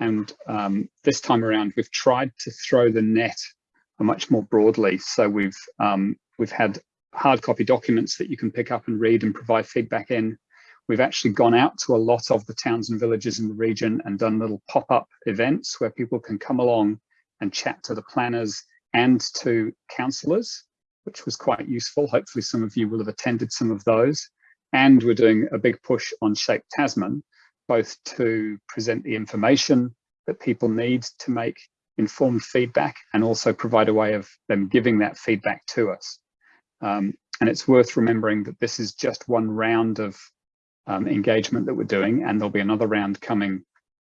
And um, this time around, we've tried to throw the net much more broadly. So we've um, we've had hard copy documents that you can pick up and read and provide feedback in. We've actually gone out to a lot of the towns and villages in the region and done little pop-up events where people can come along and chat to the planners and to councillors, which was quite useful. Hopefully some of you will have attended some of those. And we're doing a big push on Shape Tasman, both to present the information that people need to make informed feedback and also provide a way of them giving that feedback to us. Um, and it's worth remembering that this is just one round of um, engagement that we're doing, and there'll be another round coming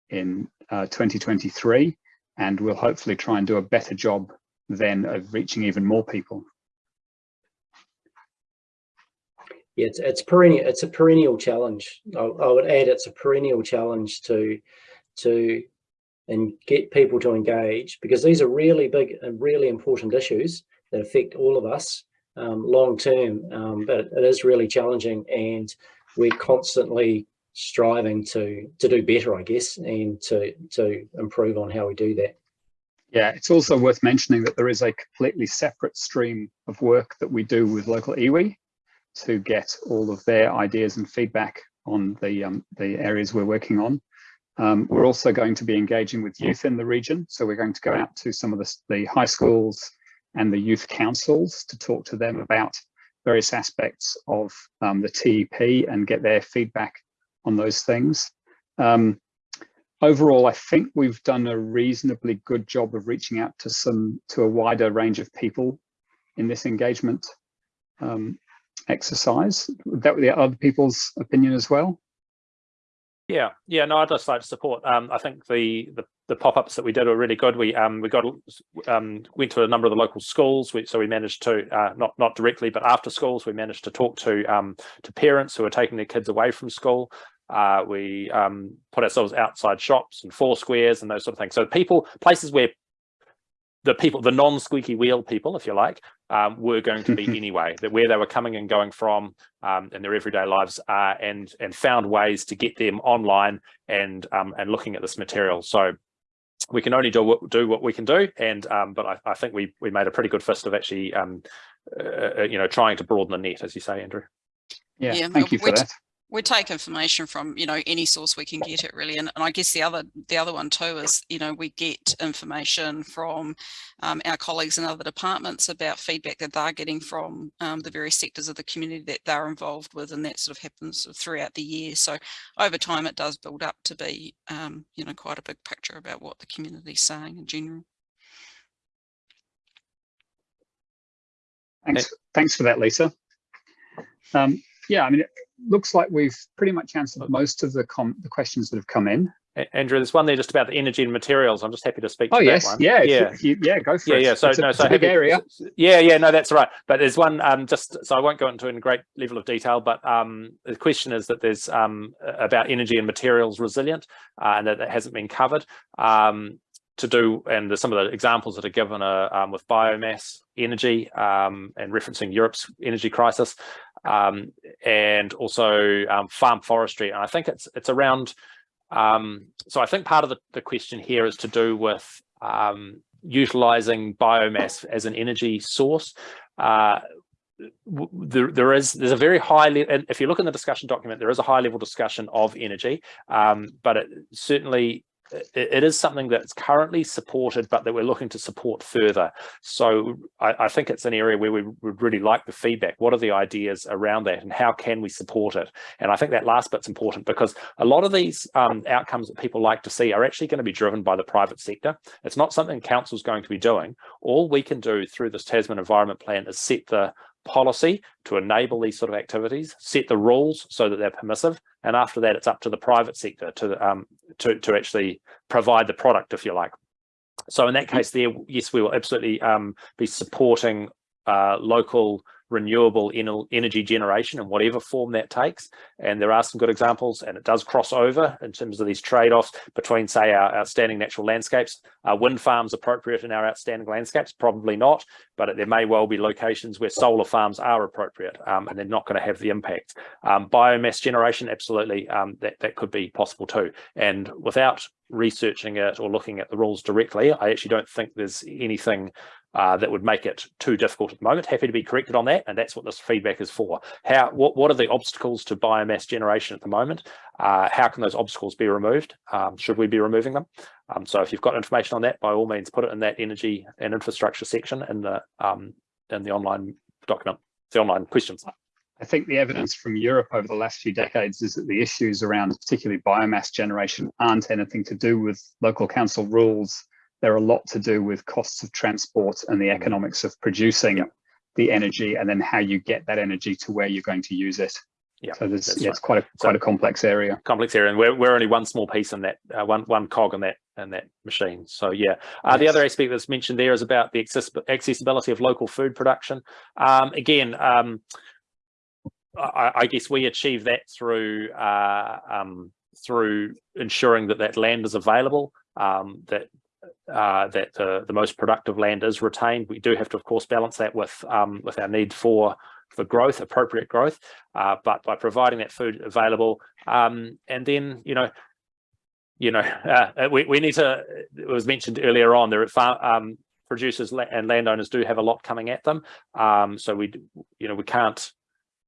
in uh, 2023, and we'll hopefully try and do a better job then of reaching even more people. Yeah, it's, it's perennial. It's a perennial challenge. I, I would add it's a perennial challenge to to and get people to engage because these are really big and really important issues that affect all of us long term, um, but it is really challenging and we're constantly striving to to do better, I guess, and to to improve on how we do that. Yeah, it's also worth mentioning that there is a completely separate stream of work that we do with local iwi to get all of their ideas and feedback on the um, the areas we're working on. Um, we're also going to be engaging with youth in the region. So we're going to go out to some of the, the high schools and the youth councils to talk to them about various aspects of um, the TEP and get their feedback on those things. Um, overall, I think we've done a reasonably good job of reaching out to some to a wider range of people in this engagement um, exercise. That were the other people's opinion as well. Yeah, yeah, no, I'd just like to support. Um, I think the, the the pop-ups that we did were really good. We um we got um went to a number of the local schools, we, so we managed to uh, not not directly, but after schools, we managed to talk to um to parents who were taking their kids away from school. Uh, we um put ourselves outside shops and four squares and those sort of things. So people, places where the people, the non-squeaky wheel people, if you like, um, were going to be anyway, that where they were coming and going from um, in their everyday lives uh, and and found ways to get them online and um, and looking at this material. So we can only do what, do what we can do. And um, but I, I, think we we made a pretty good fist of actually, um, uh, uh you know, trying to broaden the net, as you say, Andrew. Yeah, yeah thank you for that we take information from you know any source we can get it really and, and i guess the other the other one too is you know we get information from um, our colleagues in other departments about feedback that they're getting from um, the various sectors of the community that they're involved with and that sort of happens sort of throughout the year. So over time it does build up to be um, you know quite a big picture about what the community is saying in general. Thanks thanks for that lisa. Um, yeah, I mean, it looks like we've pretty much answered most of the the questions that have come in. Andrew, there's one there just about the energy and materials. I'm just happy to speak oh, to yes. that one. Yeah, yeah, you, yeah, go for yeah, it. Yeah, so it's no, a, so a big happy, area. Yeah, yeah, no, that's right. But there's one um, just so I won't go into in great level of detail, but um, the question is that there's um, about energy and materials resilient, uh, and that, that hasn't been covered. Um, to do, and some of the examples that are given are um, with biomass energy um, and referencing Europe's energy crisis um, and also um, farm forestry. And I think it's it's around, um, so I think part of the, the question here is to do with um, utilizing biomass as an energy source. Uh, there, there is there's a very high level if you look in the discussion document there is a high level discussion of energy um, but it certainly it, it is something that's currently supported, but that we're looking to support further. So I, I, think it's an area where we would really like the feedback. What are the ideas around that and how can we support it? And I think that last bit's important because a lot of these um, outcomes that people like to see are actually going to be driven by the private sector. It's not something council's going to be doing. All we can do through this Tasman Environment Plan is set the policy to enable these sort of activities, set the rules so that they're permissive, and after that, it's up to the private sector to um, to to actually provide the product, if you like. So in that case, there, yes, we will absolutely um, be supporting uh, local renewable energy generation in whatever form that takes. And there are some good examples and it does cross over in terms of these trade-offs between say our outstanding natural landscapes. Are wind farms appropriate in our outstanding landscapes? Probably not, but there may well be locations where solar farms are appropriate um, and they're not going to have the impact. Um, biomass generation, absolutely, um, that, that could be possible too. And without researching it or looking at the rules directly, I actually don't think there's anything uh, that would make it too difficult at the moment. Happy to be corrected on that, and that's what this feedback is for. How what what are the obstacles to biomass generation at the moment? Uh, how can those obstacles be removed? Um, should we be removing them? Um, so if you've got information on that, by all means, put it in that energy and infrastructure section in the um, in the online document, the online questions. I think the evidence from Europe over the last few decades is that the issues around particularly biomass generation aren't anything to do with local council rules they're a lot to do with costs of transport and the mm. economics of producing the energy and then how you get that energy to where you're going to use it. Yeah, so yeah, right. it's quite a quite so, a complex area. Complex area, and we're we're only one small piece in that uh, one one cog in that in that machine. So yeah, uh, yes. the other aspect that's mentioned there is about the access accessibility of local food production. Um, again, um, I, I, guess we achieve that through uh, um, through ensuring that that land is available, um, that uh, that the, the most productive land is retained. We do have to, of course, balance that with um, with our need for for growth, appropriate growth, uh, but by providing that food available, um, and then you know, you know, uh, we we need to. It was mentioned earlier on there. Farm, um, producers and landowners do have a lot coming at them, um, so we you know we can't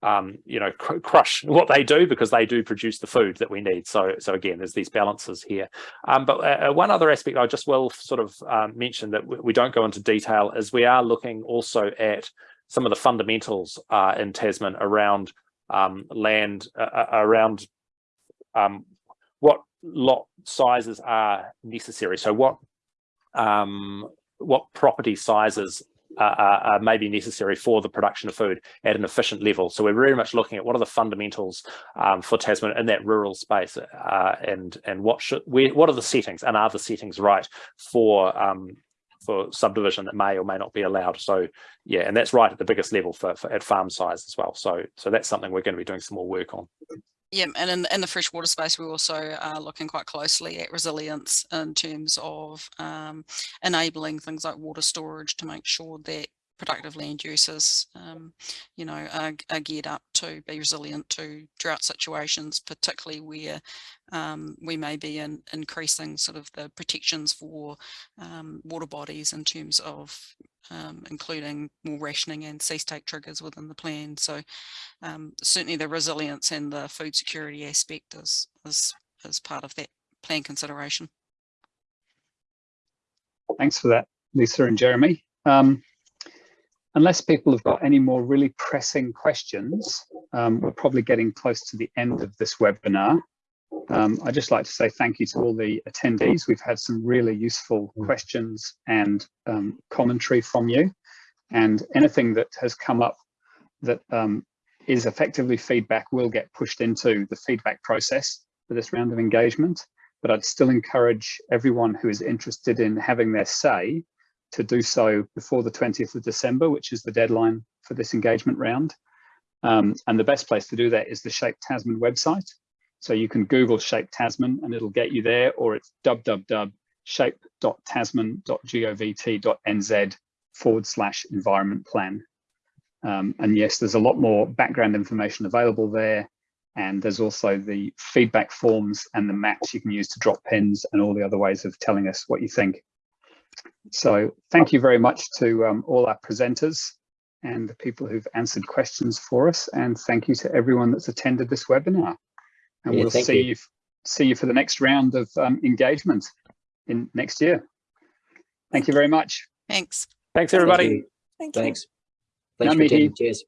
um, you know, cr crush what they do because they do produce the food that we need. So, so again, there's these balances here. Um, but uh, uh one other aspect I just will sort of um, mention that we don't go into detail is we are looking also at some of the fundamentals uh, in Tasman around um, land, uh, uh, around um, what lot sizes are necessary. So what what property sizes may be necessary for the production of food at an efficient level. So we're very much looking at what are the fundamentals um, for Tasman in that rural space uh, and and what should we what are the settings and are the settings right for um, for subdivision that may or may not be allowed. So yeah, and that's right at the biggest level for, for at farm size as well. So so that's something we're going to be doing some more work on. Yeah, and in, in the freshwater space, we also are looking quite closely at resilience in terms of um, enabling things like water storage to make sure that productive land uses, um, you know, are, are, geared up to be resilient to drought situations, particularly where um, we may be in, increasing sort of the protections for um, water bodies in terms of um, including more rationing and cease take triggers within the plan. So um, certainly the resilience and the food security aspect is, is, is part of that plan consideration. Thanks for that, Lisa and Jeremy. Um, unless people have got any more really pressing questions, um, we're probably getting close to the end of this webinar. Um, I'd just like to say thank you to all the attendees. We've had some really useful mm. questions and um, commentary from you. And anything that has come up that um, is effectively feedback will get pushed into the feedback process for this round of engagement. But I'd still encourage everyone who is interested in having their say to do so before the 20th of December, which is the deadline for this engagement round. Um, and the best place to do that is the Shape Tasman website. So you can Google Shape Tasman and it'll get you there, or it's www.shape.tasman.govt.nz forward slash environment plan. Um, and yes, there's a lot more background information available there. And there's also the feedback forms and the maps you can use to drop pins and all the other ways of telling us what you think. So thank you very much to um, all our presenters and the people who've answered questions for us. And thank you to everyone that's attended this webinar and yeah, we'll see you. you. see you for the next round of um, engagement. in next year. Thank you very much. Thanks. Thanks, Thank everybody. you. Thank you. Thanks. Thanks Ngā for mihi. attending. Cheers.